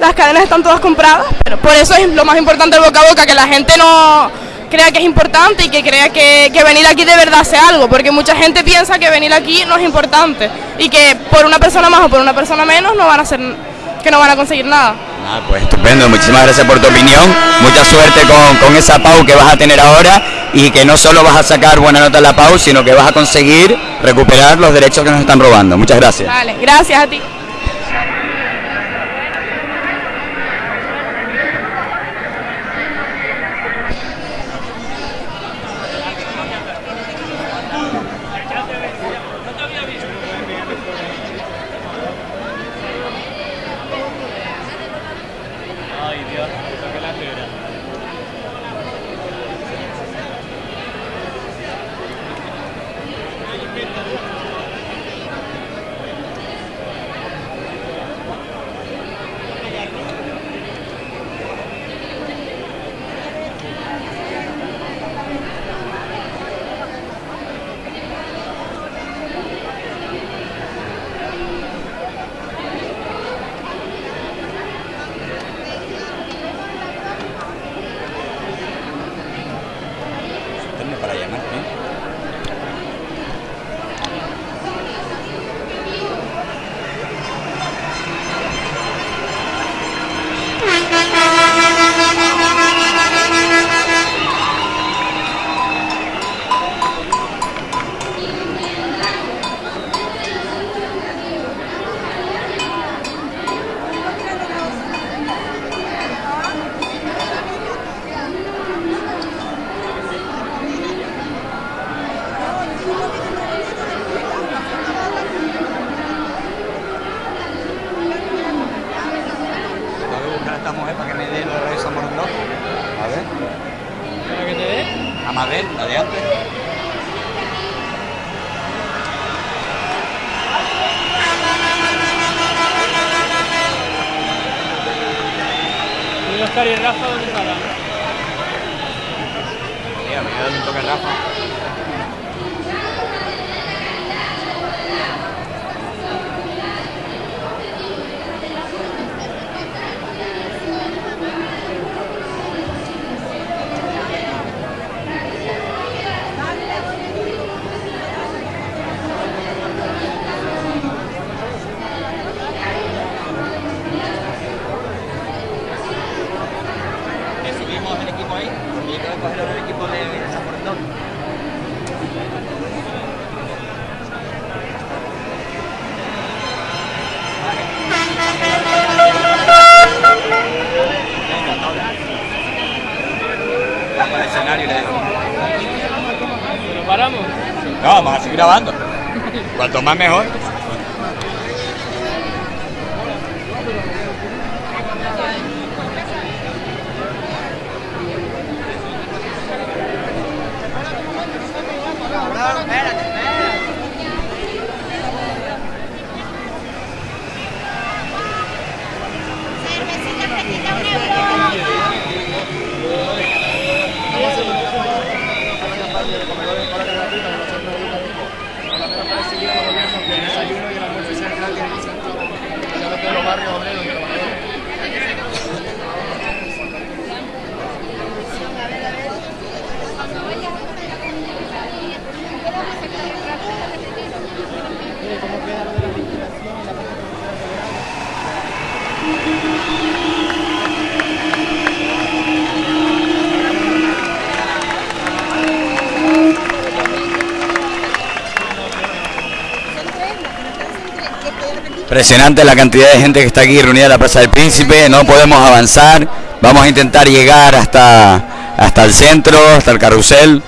Las cadenas están todas compradas, pero por eso es lo más importante el boca a boca, que la gente no crea que es importante y que crea que, que venir aquí de verdad hace algo, porque mucha gente piensa que venir aquí no es importante y que por una persona más o por una persona menos no van a hacer, que no van a conseguir nada. Ah, pues estupendo, muchísimas gracias por tu opinión. Mucha suerte con, con esa PAU que vas a tener ahora y que no solo vas a sacar buena nota en la PAU, sino que vas a conseguir recuperar los derechos que nos están robando. Muchas gracias. Vale, gracias a ti. Escenario y le digo. ¿Lo paramos? No, vamos a seguir grabando. [laughs] Cuanto más mejor. Impresionante la cantidad de gente que está aquí reunida en la Plaza del Príncipe, no podemos avanzar, vamos a intentar llegar hasta, hasta el centro, hasta el carrusel.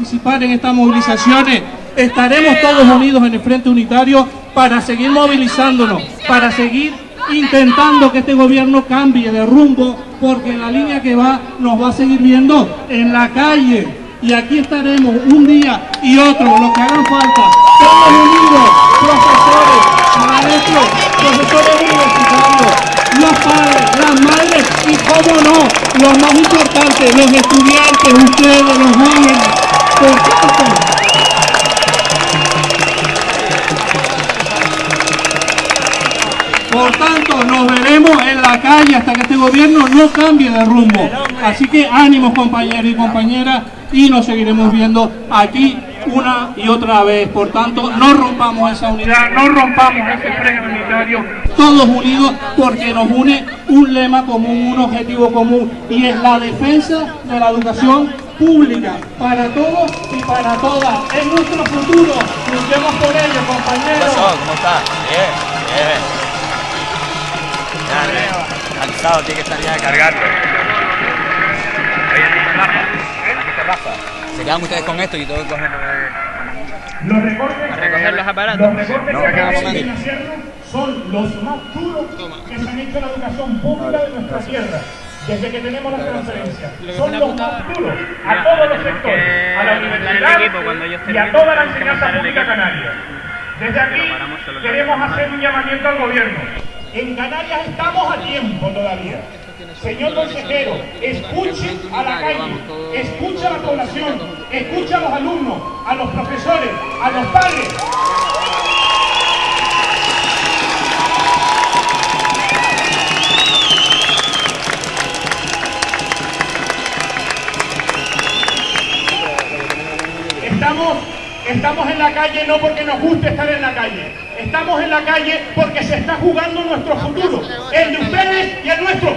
Participar en estas movilizaciones. Estaremos todos unidos en el Frente Unitario para seguir movilizándonos, para seguir intentando que este gobierno cambie de rumbo, porque la línea que va nos va a seguir viendo en la calle. Y aquí estaremos un día y otro, lo que hagan falta, todos unidos, profesores, maestros, profesores universitarios, los padres, las madres y, cómo no, lo más importante, los estudiantes, ustedes, los jóvenes. Por tanto, nos veremos en la calle hasta que este gobierno no cambie de rumbo. Así que ánimos compañeros y compañeras y nos seguiremos viendo aquí una y otra vez. Por tanto, no rompamos esa unidad, no rompamos ese freno unitario, todos unidos porque nos une un lema común, un objetivo común y es la defensa de la educación pública para todos y para todas. Es nuestro futuro, luchemos por ello, compañeros. ¿Cómo estás? Bien, bien. Ya, cansado, tiene que estar ya cargando. Se quedan ustedes con esto y todo cogen... Los recortes, A recoger los aparatos. los recortes No, que son los más duros que se han hecho en la educación pública de nuestra tierra. Desde que tenemos la transferencia. Son los más duros a todos los sectores, a la universidad y a toda la enseñanza pública canaria. Desde aquí queremos hacer un llamamiento al gobierno. En Canarias estamos a tiempo todavía. Señor consejero, escuche a la calle, escuche a la población, escuche a los alumnos, a los profesores, a los padres. Estamos, estamos en la calle no porque nos guste estar en la calle. Estamos en la calle porque se está jugando nuestro futuro, el de ustedes y el nuestro.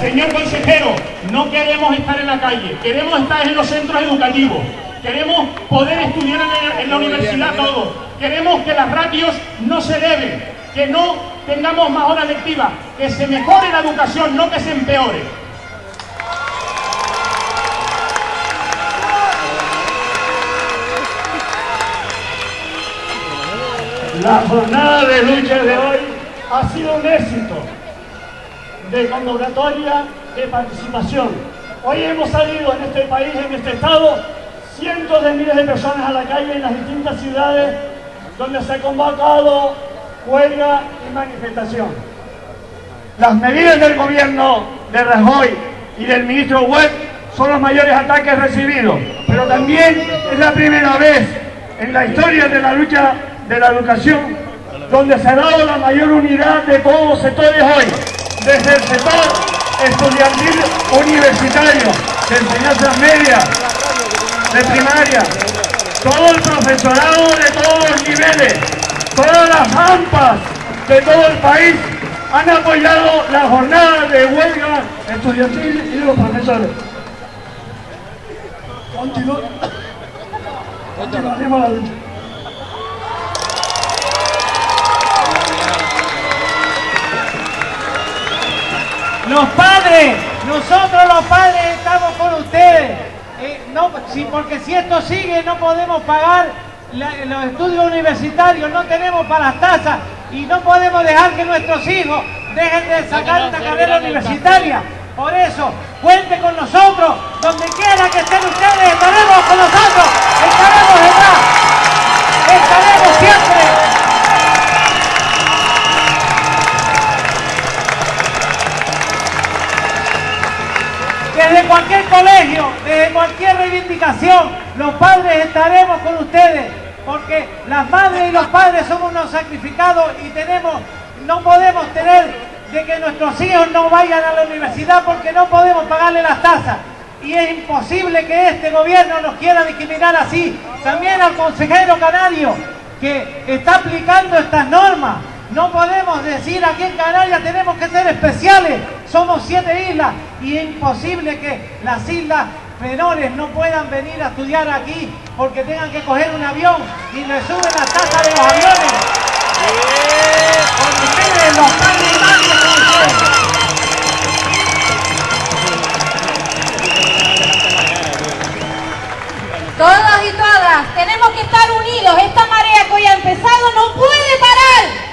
Señor consejero, no queremos estar en la calle, queremos estar en los centros educativos, queremos poder estudiar en la, universidad todos, queremos que las ratios no se eleven, que no tengamos más horas lectivas, que se mejore la educación, no que se empeore. La jornada de lucha de hoy ha sido un éxito de convocatoria, de participación. Hoy hemos salido en este país, en este estado, cientos de miles de personas a la calle en las distintas ciudades donde se ha convocado huelga y manifestación. Las medidas del gobierno de Rajoy y del ministro Webb son los mayores ataques recibidos, pero también es la primera vez en la historia de la lucha de la educación donde se ha dado la mayor unidad de todos los sectores hoy, desde el sector estudiantil universitario, de enseñanzas medias, de primaria, todo el profesorado de todos los niveles, todas las AMPAs de todo el país han apoyado la jornada de huelga estudiantil y de los profesores. Continu- Continuaremos la lucha. Los padres, nosotros los padres estamos con ustedes. Eh, no, sí, porque si esto sigue no podemos pagar la- los estudios universitarios, no tenemos para las tasas y no podemos dejar que nuestros hijos dejen de sacar una carrera universitaria. Por eso, cuente con nosotros, donde quiera que estén ustedes, estaremos con nosotros, estaremos detrás, estaremos siempre. Desde cualquier colegio, desde cualquier reivindicación, los padres estaremos con ustedes porque las madres y los padres somos unos sacrificados y tenemos, no podemos tener de que nuestros hijos no vayan a la universidad porque no podemos pagarle las tasas. Y es imposible que este gobierno nos quiera discriminar así. También al consejero canario que está aplicando estas normas. No podemos decir aquí en Canarias tenemos que ser especiales. Somos siete islas y es imposible que las islas menores no puedan venir a estudiar aquí porque tengan que coger un avión y le suben la tasa de los aviones. Porque ustedes, los. Todos y todas tenemos que estar unidos. Esta marea que hoy ha empezado no puede parar.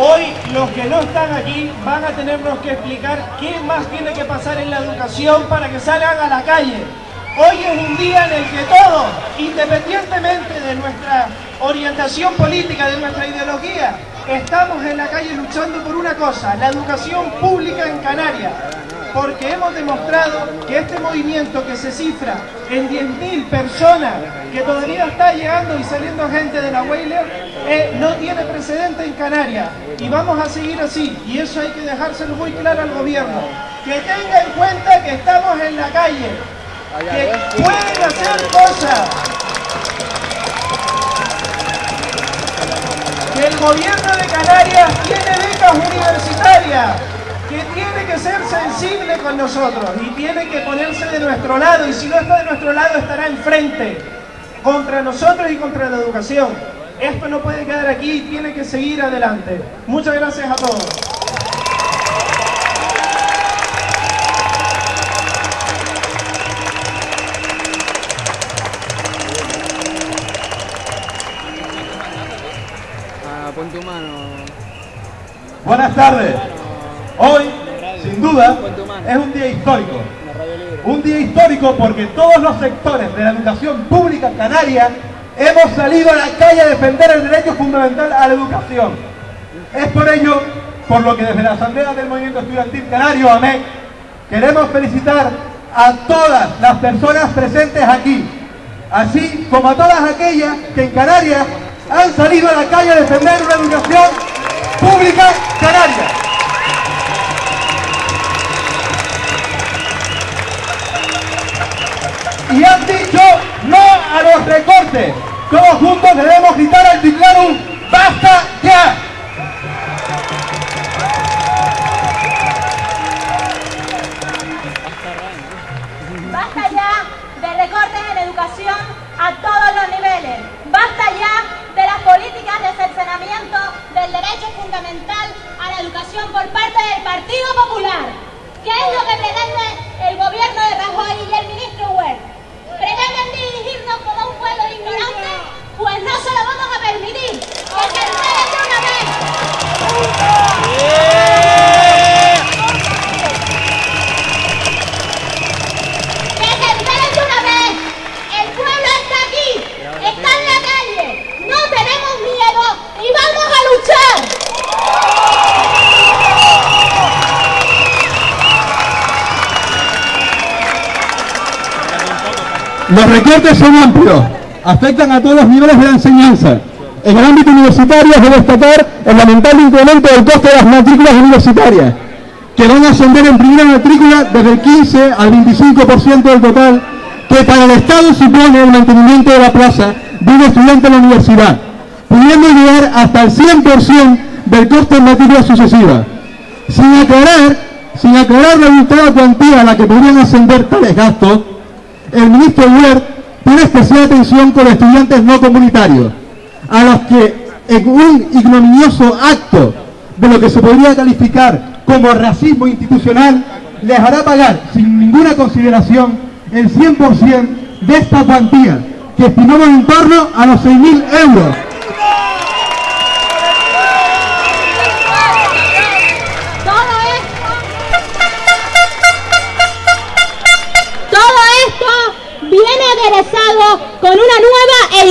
Hoy los que no están aquí van a tenernos que explicar qué más tiene que pasar en la educación para que salgan a la calle. Hoy es un día en el que todos, independientemente de nuestra orientación política, de nuestra ideología, estamos en la calle luchando por una cosa, la educación pública en Canarias. Porque hemos demostrado que este movimiento que se cifra en 10.000 personas, que todavía está llegando y saliendo gente de la Weyler, eh, no tiene precedente en Canarias. Y vamos a seguir así. Y eso hay que dejárselo muy claro al gobierno. Que tenga en cuenta que estamos en la calle, que pueden hacer cosas. Que el gobierno de Canarias tiene becas universitarias, que tiene que ser sensible con nosotros y tiene que ponerse de nuestro lado y si no está de nuestro lado estará enfrente contra nosotros y contra la educación. Esto no puede quedar aquí, tiene que seguir adelante. Muchas gracias a todos. Ah, pon tu mano. Buenas tardes. Hoy, sin duda, es un día histórico. Un día histórico porque todos los sectores de la educación pública canaria hemos salido a la calle a defender el derecho fundamental a la educación. Es por ello por lo que desde la Asamblea del Movimiento Estudiantil Canario, AMEC, queremos felicitar a todas las personas presentes aquí, así como a todas aquellas que en Canarias han salido a la calle a defender una educación pública canaria. Y han dicho no a los recortes. Todos juntos debemos gritar al titular un ¡Basta ya! Basta ya de recortes en educación a todos los niveles. Basta ya de las políticas de cercenamiento del derecho fundamental a la educación por parte del Partido Popular. ¿Qué es lo que pretende el gobierno de Rajoy y el ministro Huert? ¿Pretenden dirigirnos como un pueblo de ignorantes? Pues no se lo vamos a permitir. ¡Que se enteren de una vez! ¡Que se enteren de una vez! El pueblo está aquí, está en la calle. No tenemos miedo y vamos a luchar. Los recortes son amplios, afectan a todos los niveles de la enseñanza. En el ámbito universitario es de destacar el lamentable incremento del coste de las matrículas universitarias, que van a ascender en primera matrícula desde el 15 al 25% del total, que para el Estado supone el mantenimiento de la plaza de un estudiante en la universidad, pudiendo llegar hasta el 100% del coste en matrícula sucesiva. Sin aclarar, sin aclarar la cuantía a la que podrían ascender tales gastos, el ministro Huert tiene especial atención con los estudiantes no comunitarios, a los que en un ignominioso acto de lo que se podría calificar como racismo institucional, les hará pagar sin ninguna consideración el 100% de esta cuantía, que estimamos en torno a los 6.000 euros.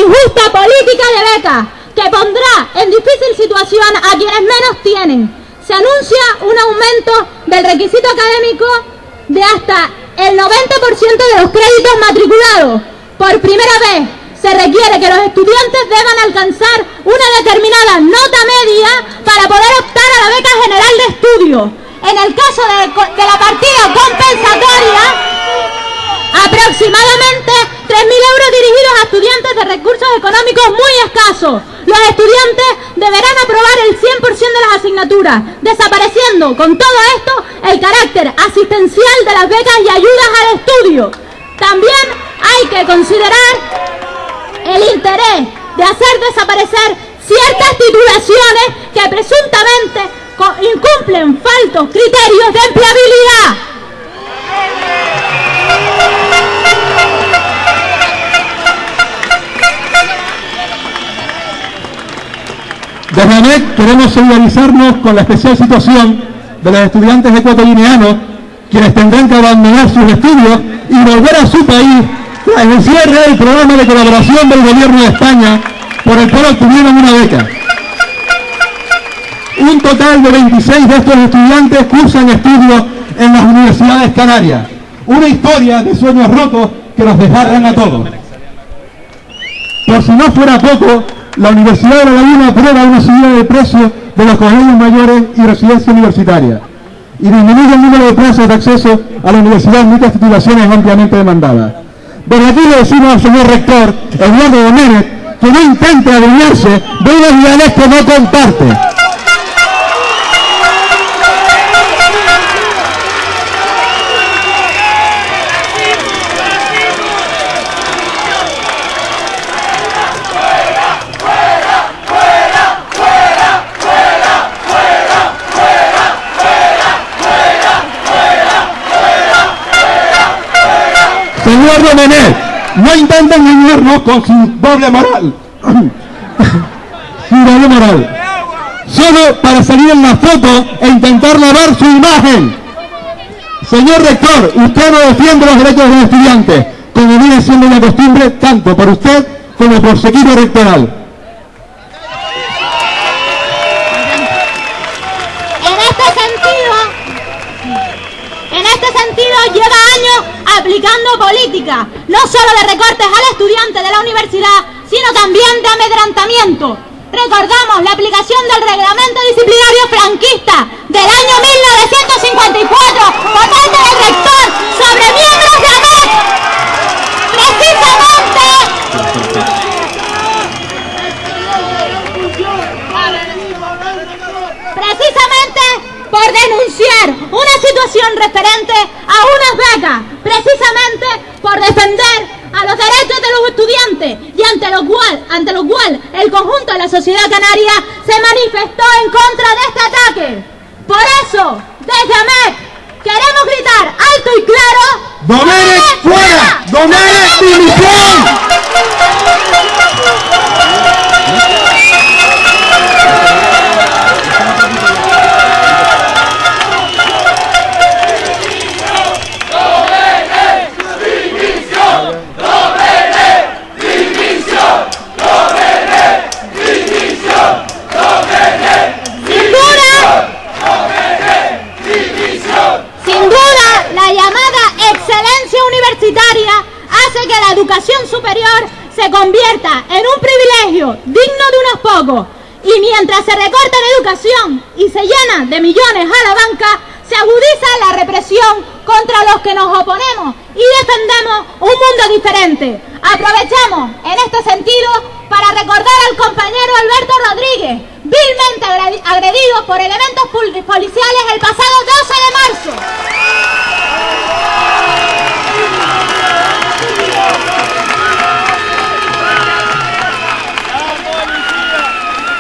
Injusta política de becas que pondrá en difícil situación a quienes menos tienen. Se anuncia un aumento del requisito académico de hasta el 90% de los créditos matriculados. Por primera vez se requiere que los estudiantes deban alcanzar una determinada nota media para poder optar a la beca general de estudio. En el caso de, la partida compensatoria, aproximadamente 3.000 euros dirigidos a estudiantes de recursos económicos muy escasos. Los estudiantes deberán aprobar el 100% de las asignaturas, desapareciendo con todo esto el carácter asistencial de las becas y ayudas al estudio. También hay que considerar el interés de hacer desaparecer ciertas titulaciones que presuntamente incumplen faltos criterios de empleabilidad. Desde ANEC queremos solidarizarnos con la especial situación de los estudiantes ecuatorianos, quienes tendrán que abandonar sus estudios y volver a su país tras el cierre del programa de colaboración del gobierno de España, por el cual obtuvieron una beca. Un total de 26 de estos estudiantes cursan estudios en las universidades canarias. Una historia de sueños rotos que los desgarran a todos. Por si no fuera poco, la Universidad de La Laguna aprueba una subida de precio de los colegios mayores y residencia universitaria y disminuye el número de plazas de acceso a la universidad en muchas titulaciones ampliamente demandadas. Desde aquí le decimos al señor rector, Eduardo Domínguez, que no intente adueñarse de unos ideales que no comparte. No intente engañarnos con su doble moral. [laughs] su doble moral. Solo para salir en la foto e intentar lavar su imagen. Señor rector, usted no defiende los derechos de los estudiantes, como viene siendo una costumbre tanto por usted como por su equipo rectoral. En este sentido, en este sentido lleva años aplicando políticas, no solo de recortes al estudiante de la universidad, sino también de amedrentamiento. Recordamos la aplicación del reglamento disciplinario franquista del año 1954 por parte del rector sobre miembros de ANEC. Precisamente precisamente por denunciar una situación referente a unas becas, precisamente defender a los derechos de los estudiantes y ante lo cual, ante lo cual el conjunto de la sociedad canaria se manifestó en contra de este ataque. Por eso, desde AMEC, queremos gritar alto y claro ¡Domenech de millones a la banca, se agudiza la represión contra los que nos oponemos y defendemos un mundo diferente. Aprovechamos en este sentido para recordar al compañero Alberto Rodríguez, vilmente agredi- agredido por elementos policiales el pasado 12 de marzo.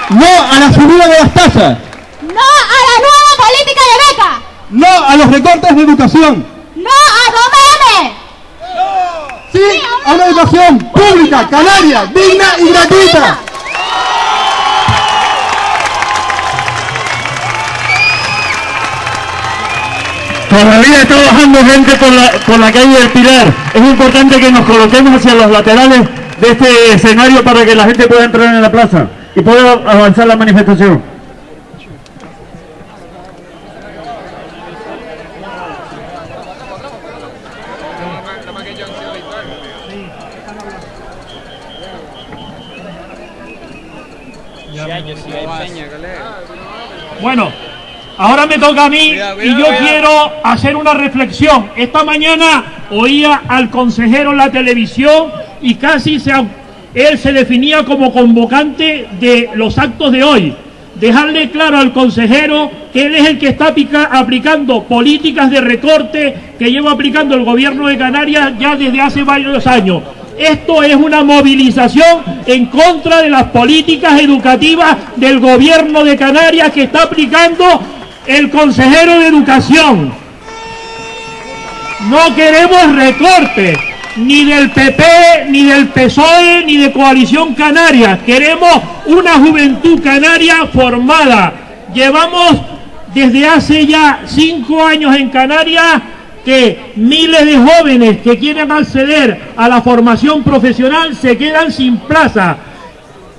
¡No a la subida de las tasas! ¡No a la nueva política de beca! ¡No a los recortes de educación! ¡No a Domene! ¡Sí a una educación pública, canaria, digna y gratuita! Todavía está bajando gente por la, por la calle del Pilar. Es importante que nos coloquemos hacia los laterales de este escenario para que la gente pueda entrar en la plaza y pueda avanzar la manifestación. Bueno, ahora me toca a mí y yo quiero hacer una reflexión. Esta mañana oía al consejero en la televisión y casi se, él se definía como convocante de los actos de hoy. Dejarle claro al consejero que él es el que está aplica- aplicando políticas de recorte que lleva aplicando el gobierno de Canarias ya desde hace varios años. Esto es una movilización en contra de las políticas educativas del gobierno de Canarias que está aplicando el consejero de educación. No queremos recortes, ni del PP, ni del PSOE, ni de Coalición Canaria. Queremos una juventud canaria formada. Llevamos desde hace ya cinco años en Canarias que miles de jóvenes que quieren acceder a la formación profesional se quedan sin plaza.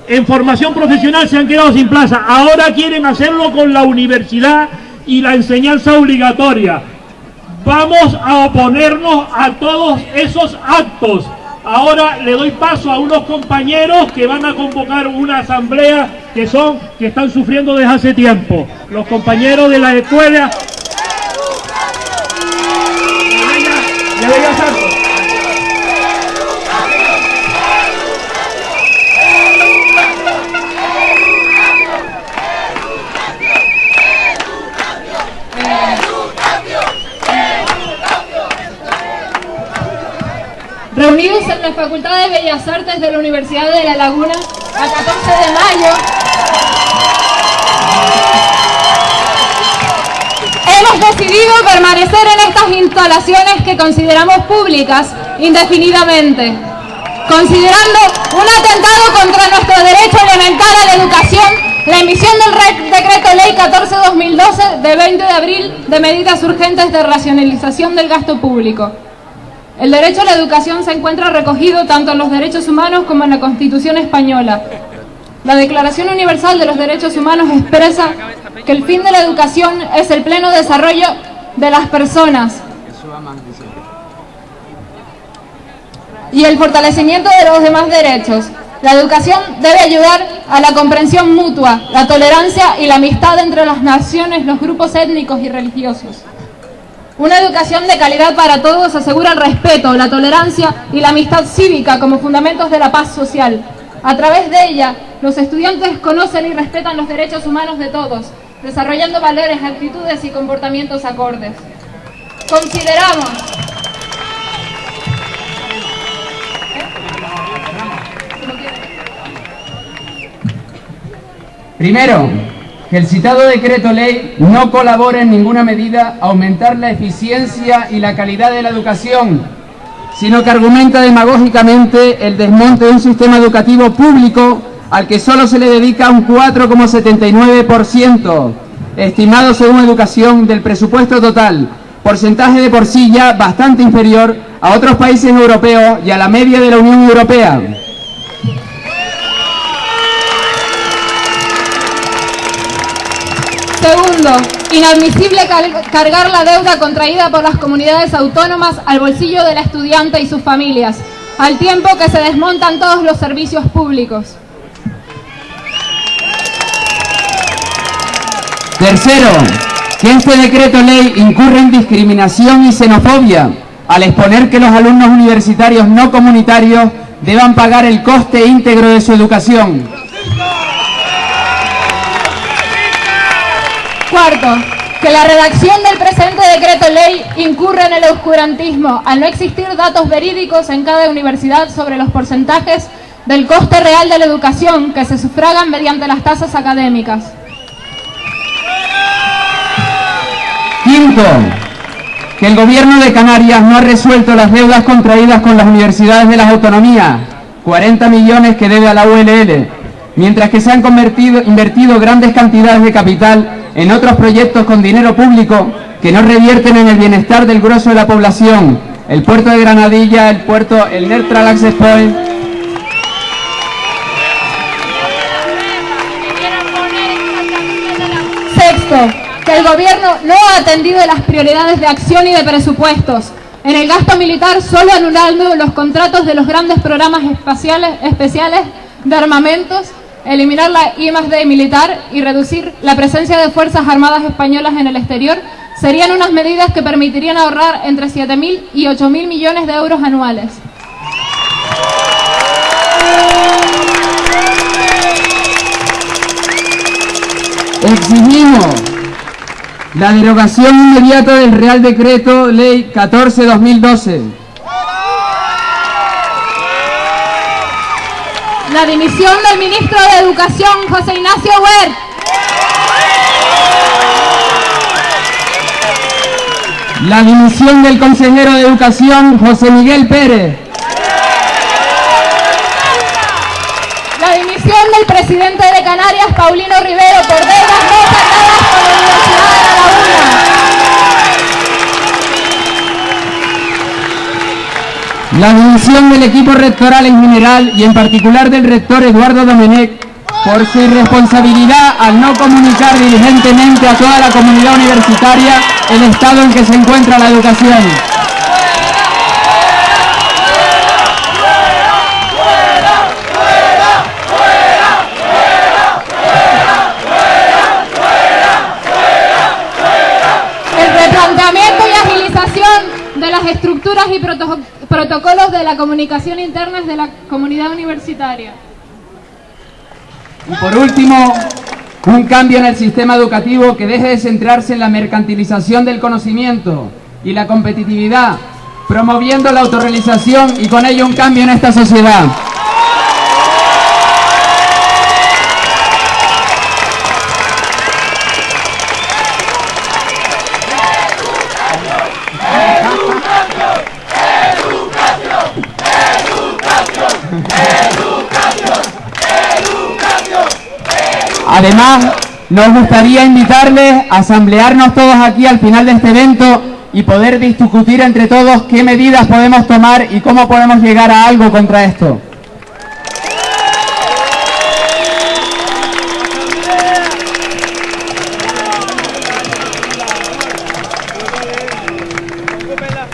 En formación profesional se han quedado sin plaza. Ahora quieren hacerlo con la universidad y la enseñanza obligatoria. Vamos a oponernos a todos esos actos. Ahora le doy paso a unos compañeros que van a convocar una asamblea que son que están sufriendo desde hace tiempo. Los compañeros de la escuela. Artes de la Universidad de La Laguna, a 14 de mayo, hemos decidido permanecer en estas instalaciones que consideramos públicas indefinidamente, considerando un atentado contra nuestro derecho elemental a la educación, la emisión del re- decreto ley 14-2012 de 20 de abril de medidas urgentes de racionalización del gasto público. El derecho a la educación se encuentra recogido tanto en los derechos humanos como en la Constitución española. La Declaración Universal de los Derechos Humanos expresa que el fin de la educación es el pleno desarrollo de las personas y el fortalecimiento de los demás derechos. La educación debe ayudar a la comprensión mutua, la tolerancia y la amistad entre las naciones, los grupos étnicos y religiosos. Una educación de calidad para todos asegura el respeto, la tolerancia y la amistad cívica como fundamentos de la paz social. A través de ella, los estudiantes conocen y respetan los derechos humanos de todos, desarrollando valores, actitudes y comportamientos acordes. Consideramos Primero, que el citado decreto ley no colabora en ninguna medida a aumentar la eficiencia y la calidad de la educación, sino que argumenta demagógicamente el desmonte de un sistema educativo público al que solo se le dedica un 4,79%, estimado según educación del presupuesto total, porcentaje de por sí ya bastante inferior a otros países europeos y a la media de la Unión Europea. Segundo, inadmisible cargar la deuda contraída por las comunidades autónomas al bolsillo del estudiante y sus familias, al tiempo que se desmontan todos los servicios públicos. Tercero, que este decreto ley incurre en discriminación y xenofobia al exponer que los alumnos universitarios no comunitarios deban pagar el coste íntegro de su educación. Cuarto, que la redacción del presente decreto ley incurre en el oscurantismo al no existir datos verídicos en cada universidad sobre los porcentajes del coste real de la educación que se sufragan mediante las tasas académicas. Quinto, que el gobierno de Canarias no ha resuelto las deudas contraídas con las universidades de las autonomías, 40 millones que debe a la ULL, mientras que se han convertido, invertido grandes cantidades de capital en otros proyectos con dinero público que no revierten en el bienestar del grueso de la población, el puerto de Granadilla, el puerto, el Neutral Access Point, Sexto, que el gobierno no ha atendido las prioridades de acción y de presupuestos. En el gasto militar, solo anulando los contratos de los grandes programas espaciales, especiales de armamentos eliminar la I D militar y reducir la presencia de Fuerzas Armadas Españolas en el exterior serían unas medidas que permitirían ahorrar entre 7.000 y 8.000 millones de euros anuales. Exigimos la derogación inmediata del Real Decreto Ley 14-2012. La dimisión del ministro de Educación, José Ignacio Huert. La dimisión del consejero de Educación, José Miguel Pérez. La dimisión del presidente de Canarias, Paulino Rivero, por deudas no saldadas con la Universidad de La Laguna. La dimisión del equipo rectoral en general y en particular del rector Eduardo Domenech por su irresponsabilidad al no comunicar diligentemente a toda la comunidad universitaria el estado en que se encuentra la educación. El replanteamiento y agilización de las estructuras y proto- protocolos de la comunicación internas de la comunidad universitaria. Y por último, un cambio en el sistema educativo que deje de centrarse en la mercantilización del conocimiento y la competitividad, promoviendo la autorrealización y con ello un cambio en esta sociedad. Además, nos gustaría invitarles a asamblearnos todos aquí al final de este evento y poder discutir entre todos qué medidas podemos tomar y cómo podemos llegar a algo contra esto.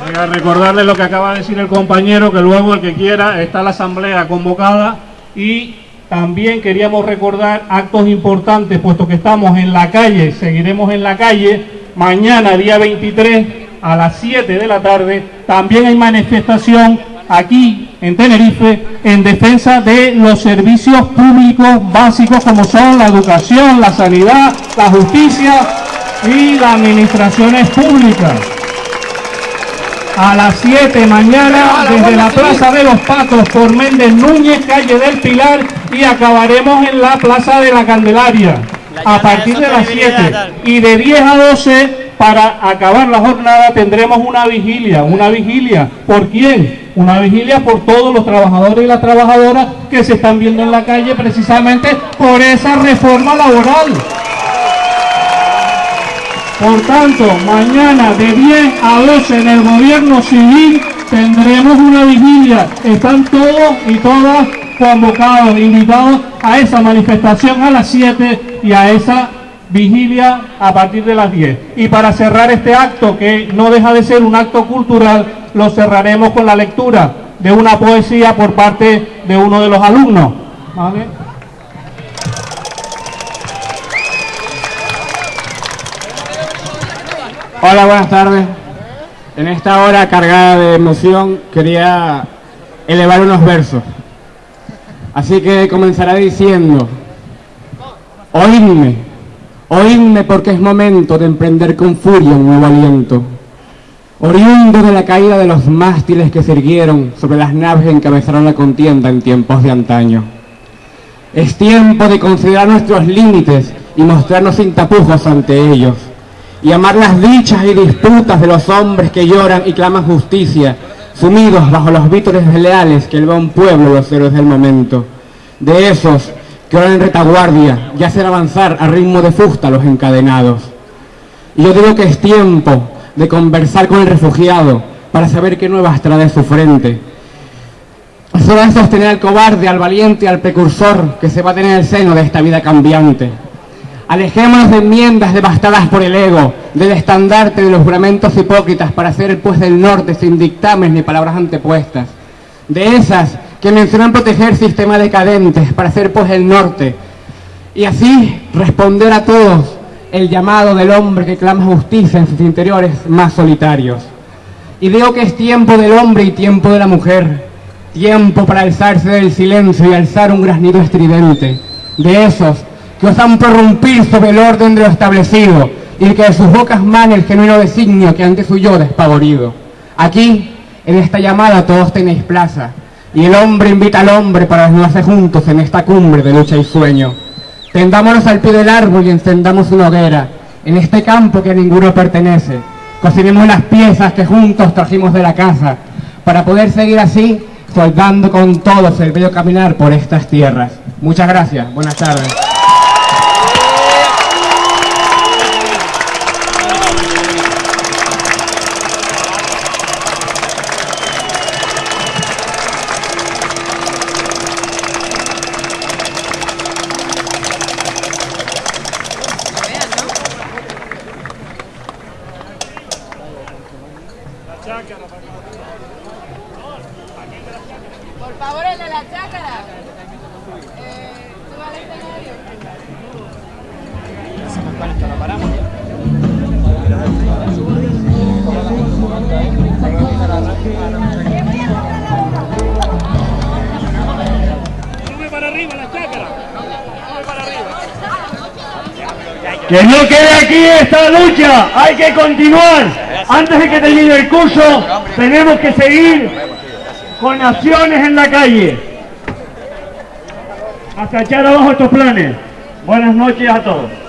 Venga, recordarles lo que acaba de decir el compañero, que luego el que quiera está la asamblea convocada y también queríamos recordar actos importantes, puesto que estamos en la calle, seguiremos en la calle, mañana día 23 a las 7 de la tarde, también hay manifestación aquí en Tenerife en defensa de los servicios públicos básicos como son la educación, la sanidad, la justicia y las administraciones públicas. A las 7 mañana desde la Plaza de los Patos por Méndez Núñez, calle del Pilar y acabaremos en la Plaza de la Candelaria a partir de las 7 y de 10 a 12 para acabar la jornada tendremos una vigilia, una vigilia, ¿por quién? Una vigilia por todos los trabajadores y las trabajadoras que se están viendo en la calle precisamente por esa reforma laboral. Por tanto, mañana de 10 a 12 en el gobierno civil tendremos una vigilia. Están todos y todas convocados, invitados a esa manifestación a las 7 y a esa vigilia a partir de las 10. Y para cerrar este acto, que no deja de ser un acto cultural, lo cerraremos con la lectura de una poesía por parte de uno de los alumnos. ¿Vale? Hola, buenas tardes. En esta hora cargada de emoción quería elevar unos versos. Así que comenzaré diciendo, oídme, oídme porque es momento de emprender con furia un nuevo aliento. Oriundo de la caída de los mástiles que se irguieron sobre las naves que encabezaron la contienda en tiempos de antaño. Es tiempo de considerar nuestros límites y mostrarnos sin tapujos ante ellos y amar las dichas y disputas de los hombres que lloran y claman justicia, sumidos bajo los vítores leales que eleva un pueblo los héroes del momento. De esos que ahora en retaguardia ya hacen avanzar a ritmo de fusta a los encadenados. Y yo digo que es tiempo de conversar con el refugiado para saber qué nuevas trae de su frente. Es hora de sostener al cobarde, al valiente, al precursor que se va a tener en el seno de esta vida cambiante. Alejémonos de enmiendas devastadas por el ego, del estandarte de los juramentos hipócritas para hacer el pues del norte sin dictámenes ni palabras antepuestas. De esas que mencionan proteger sistemas decadentes para hacer pues el norte, y así responder a todos el llamado del hombre que clama justicia en sus interiores más solitarios. Y digo que es tiempo del hombre y tiempo de la mujer, tiempo para alzarse del silencio y alzar un granido estridente, de esos que osan prorrumpir sobre el orden de lo establecido y que de sus bocas mane el genuino designio que antes huyó despavorido. Aquí, en esta llamada, todos tenéis plaza, y el hombre invita al hombre para desnudarse juntos en esta cumbre de lucha y sueño. Tendámonos al pie del árbol y encendamos una hoguera, en este campo que a ninguno pertenece. Cocinemos las piezas que juntos trajimos de la casa, para poder seguir así, soldando con todos el bello caminar por estas tierras. Muchas gracias, buenas tardes. Que continuar. Antes de que termine el curso, tenemos que seguir con acciones en la calle. Hasta echar abajo estos planes. Buenas noches a todos.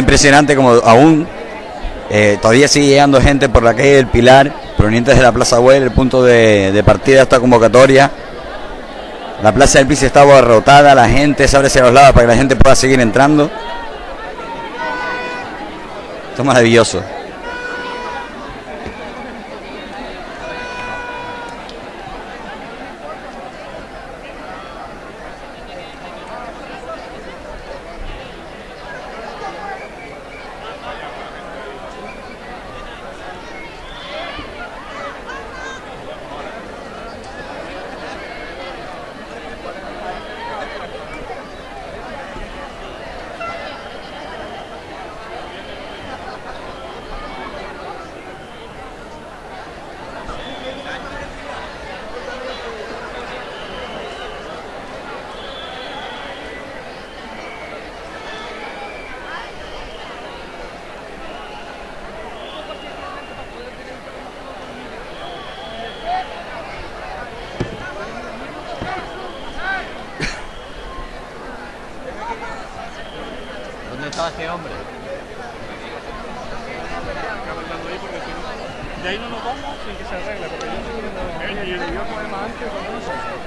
Impresionante como aún eh, todavía sigue llegando gente por la calle del Pilar, provenientes de la Plaza Güell, el punto de, partida de esta convocatoria. La Plaza del Piso está abarrotada, la gente se abre hacia los lados para que la gente pueda seguir entrando. Esto es maravilloso. ¿Dónde estaba este hombre? De ahí no nos vamos sin que se arregle, porque yo estoy viendo y el idioma además antes cuando no sé.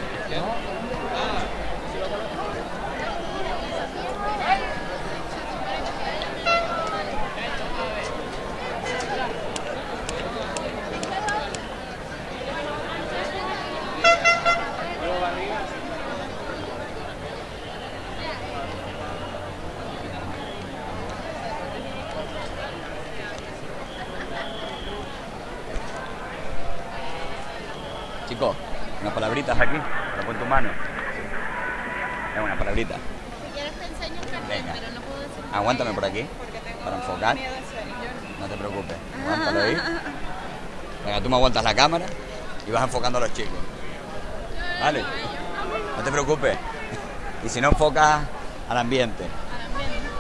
Unas palabritas aquí, lo pon tu mano. Es una palabrita. Venga. Aguántame por aquí, para enfocar. No te preocupes, aguántalo ahí. Venga, tú me aguantas la cámara y vas enfocando a los chicos. Vale, no te preocupes. Y si no enfocas al ambiente.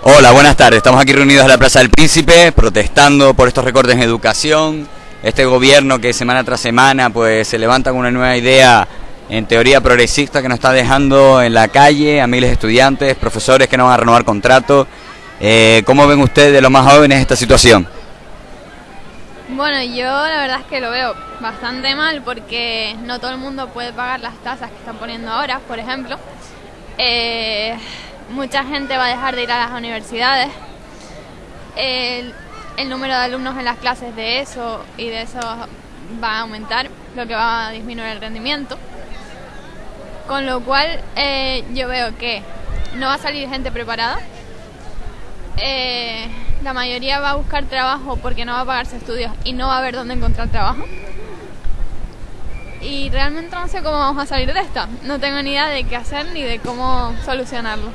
Hola, buenas tardes. Estamos aquí reunidos en la Plaza del Príncipe protestando por estos recortes en educación. Este gobierno que semana tras semana pues se levanta con una nueva idea en teoría progresista que nos está dejando en la calle a miles de estudiantes, profesores que no van a renovar contratos. Eh, ¿Cómo ven ustedes, los más jóvenes, esta situación? Bueno, yo la verdad es que lo veo bastante mal porque no todo el mundo puede pagar las tasas que están poniendo ahora, por ejemplo. Eh, mucha gente va a dejar de ir a las universidades. El, el número de alumnos en las clases de eso y de eso va a aumentar, lo que va a disminuir el rendimiento. Con lo cual eh, yo veo que no va a salir gente preparada. Eh, la mayoría va a buscar trabajo porque no va a pagarse estudios y no va a ver dónde encontrar trabajo. Y realmente no sé cómo vamos a salir de esta. No tengo ni idea de qué hacer ni de cómo solucionarlo.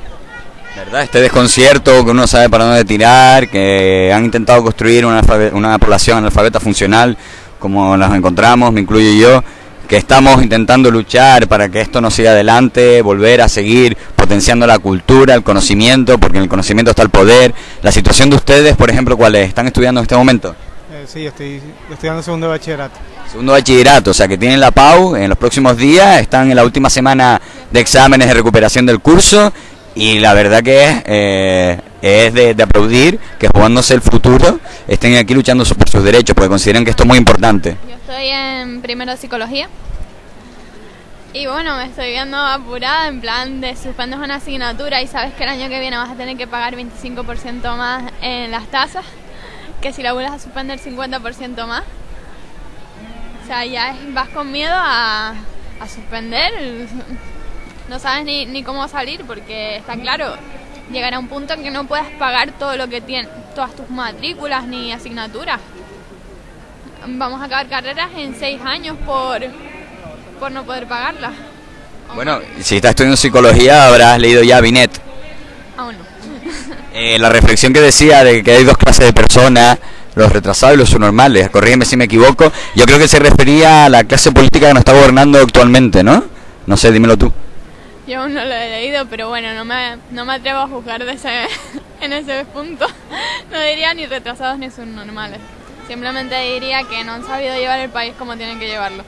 ¿Verdad? Este desconcierto que uno sabe para dónde tirar, que han intentado construir una, una población analfabeta funcional, como nos encontramos, me incluyo yo, que estamos intentando luchar para que esto no siga adelante, volver a seguir potenciando la cultura, el conocimiento, porque en el conocimiento está el poder. La situación de ustedes, por ejemplo, ¿cuál es? ¿Están estudiando en este momento? Eh, sí, estoy estudiando segundo de bachillerato. Segundo bachillerato, o sea que tienen la PAU en los próximos días, están en la última semana de exámenes de recuperación del curso y la verdad que es, eh, es de, de aplaudir que jugándose el futuro estén aquí luchando por sus derechos, porque consideran que esto es muy importante. Estoy en primero de psicología. Y bueno, me estoy viendo apurada en plan de suspendes una asignatura y sabes que el año que viene vas a tener que pagar 25% más en las tasas, que si la vuelves a suspender 50% más. O sea, ya es- vas con miedo a, suspender. No sabes ni, ni cómo salir porque está claro, llegará un punto en que no puedas pagar todo lo que tienes, todas tus matrículas ni asignaturas. Vamos a acabar carreras en seis años por, por no poder pagarlas. Bueno, si estás estudiando psicología habrás leído ya Binet. Aún no. [laughs] Eh, la reflexión que decía de que hay dos clases de personas, los retrasados y los subnormales, corrígeme si me equivoco, yo creo que se refería a la clase política que nos está gobernando actualmente, ¿no? No sé, dímelo tú. Yo aún no lo he leído, pero bueno, no me, no me atrevo a juzgar de ese, [laughs] en ese punto. No diría ni retrasados ni subnormales. Simplemente diría que no han sabido llevar el país como tienen que llevarlo.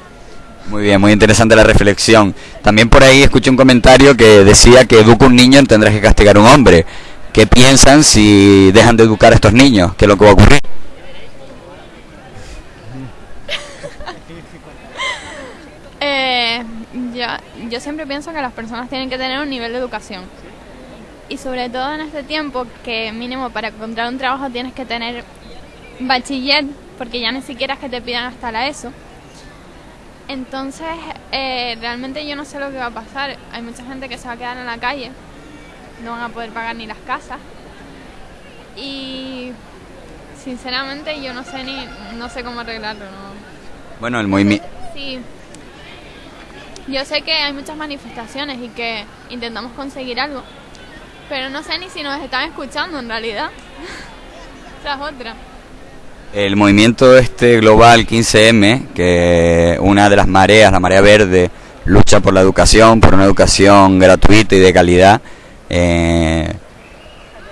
Muy bien, muy interesante la reflexión. También por ahí escuché un comentario que decía que educa un niño tendrás que castigar a un hombre. ¿Qué piensan si dejan de educar a estos niños? ¿Qué es lo que va a ocurrir? [laughs] Eh, yo, yo siempre pienso que las personas tienen que tener un nivel de educación. Y sobre todo en este tiempo que mínimo para encontrar un trabajo tienes que tener bachiller, porque ya ni siquiera es que te pidan hasta la ESO. Entonces, eh, realmente yo no sé lo que va a pasar. Hay mucha gente que se va a quedar en la calle, no van a poder pagar ni las casas. Y sinceramente yo no sé ni no sé cómo arreglarlo. ¿no? Bueno, el movimiento... Sí. Yo sé que hay muchas manifestaciones y que intentamos conseguir algo, pero no sé ni si nos están escuchando en realidad. [laughs] Esa es otra. El movimiento este global 15M, que una de las mareas, la marea verde, lucha por la educación, por una educación gratuita y de calidad. Eh,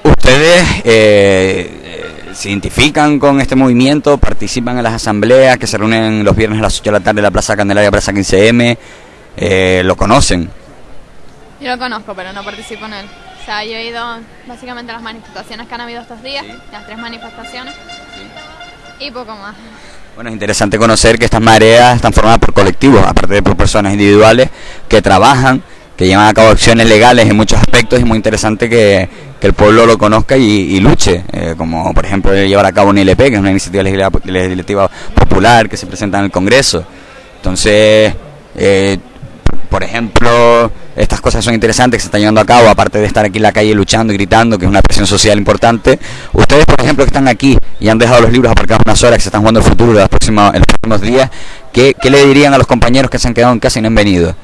¿Ustedes eh, eh, se identifican con este movimiento? ¿Participan en las asambleas que se reúnen los viernes a las 8 de la tarde en la Plaza Candelaria, Plaza 15M? Eh, ¿Lo conocen? Yo lo conozco, pero no participo en él. O sea, yo he ido básicamente a las manifestaciones que han habido estos días, las tres manifestaciones, y poco más. Bueno, es interesante conocer que estas mareas están formadas por colectivos, aparte de por personas individuales que trabajan, que llevan a cabo acciones legales en muchos aspectos y muy interesante que, que el pueblo lo conozca y, y luche, eh, como por ejemplo llevar a cabo una ILP, que es una iniciativa legislativa, legislativa popular que se presenta en el Congreso. Entonces, eh, por ejemplo, estas cosas son interesantes que se están llevando a cabo, aparte de estar aquí en la calle luchando y gritando, que es una presión social importante. Ustedes, por ejemplo, que están aquí y han dejado los libros aparcados unas horas, que se están jugando el futuro de las próximas, en los próximos días. ¿Qué, ¿Qué le dirían a los compañeros que se han quedado en casa y no han venido?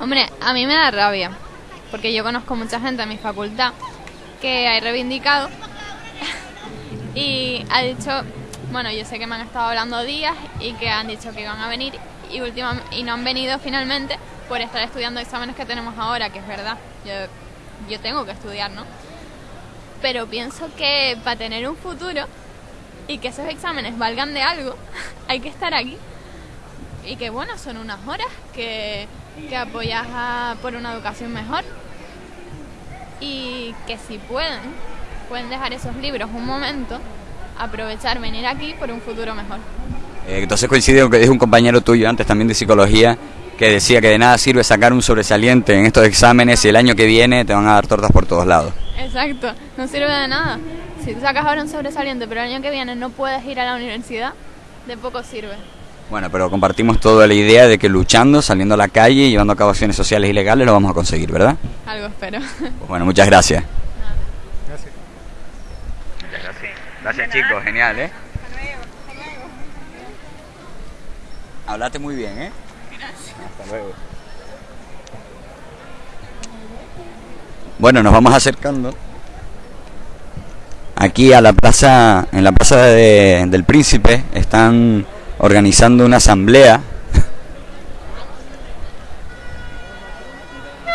Hombre, a mí me da rabia, porque yo conozco mucha gente en mi facultad que ha reivindicado [laughs] y ha dicho, bueno, yo sé que me han estado hablando días y que han dicho que iban a venir y, última, y no han venido finalmente por estar estudiando exámenes que tenemos ahora, que es verdad, yo, yo tengo que estudiar, ¿no? Pero pienso que para tener un futuro y que esos exámenes valgan de algo, [laughs] hay que estar aquí. Y que bueno, son unas horas que, que apoyas por una educación mejor. Y que si pueden, pueden dejar esos libros un momento, aprovechar, venir aquí por un futuro mejor. Eh, entonces coincide con que dijo un compañero tuyo antes también de psicología que decía que de nada sirve sacar un sobresaliente en estos exámenes y el año que viene te van a dar tortas por todos lados. Exacto, no sirve de nada. Si tú sacas ahora un sobresaliente, pero el año que viene no puedes ir a la universidad, de poco sirve. Bueno, pero compartimos toda la idea de que luchando, saliendo a la calle y llevando a cabo acciones sociales y legales lo vamos a conseguir, ¿verdad? Algo espero. Pues [laughs] bueno, muchas gracias. Gracias. Muchas gracias. Gracias chicos, genial, ¿eh? Hablaste muy bien, ¿eh? Hasta luego. Bueno, nos vamos acercando aquí a la plaza, en la plaza de- del Príncipe, están organizando una asamblea.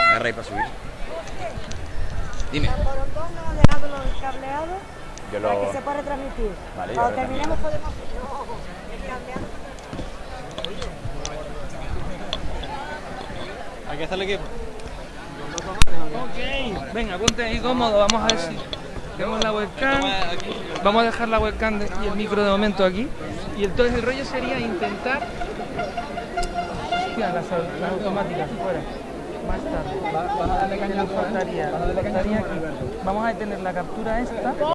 Agarra ahí para subir. Dime. Yo lo... Para que se pueda retransmitir. Cuando terminemos podemos... Aquí está el equipo. Ok, venga, ponte ahí cómodo, vamos a ver si tenemos la webcam. Vamos a dejar la webcam y el micro de momento aquí. Y entonces el rollo sería intentar. Hostia, las, las automáticas fuera. Más tarde. Faltaría, faltaría aquí. Vamos a detener la captura esta.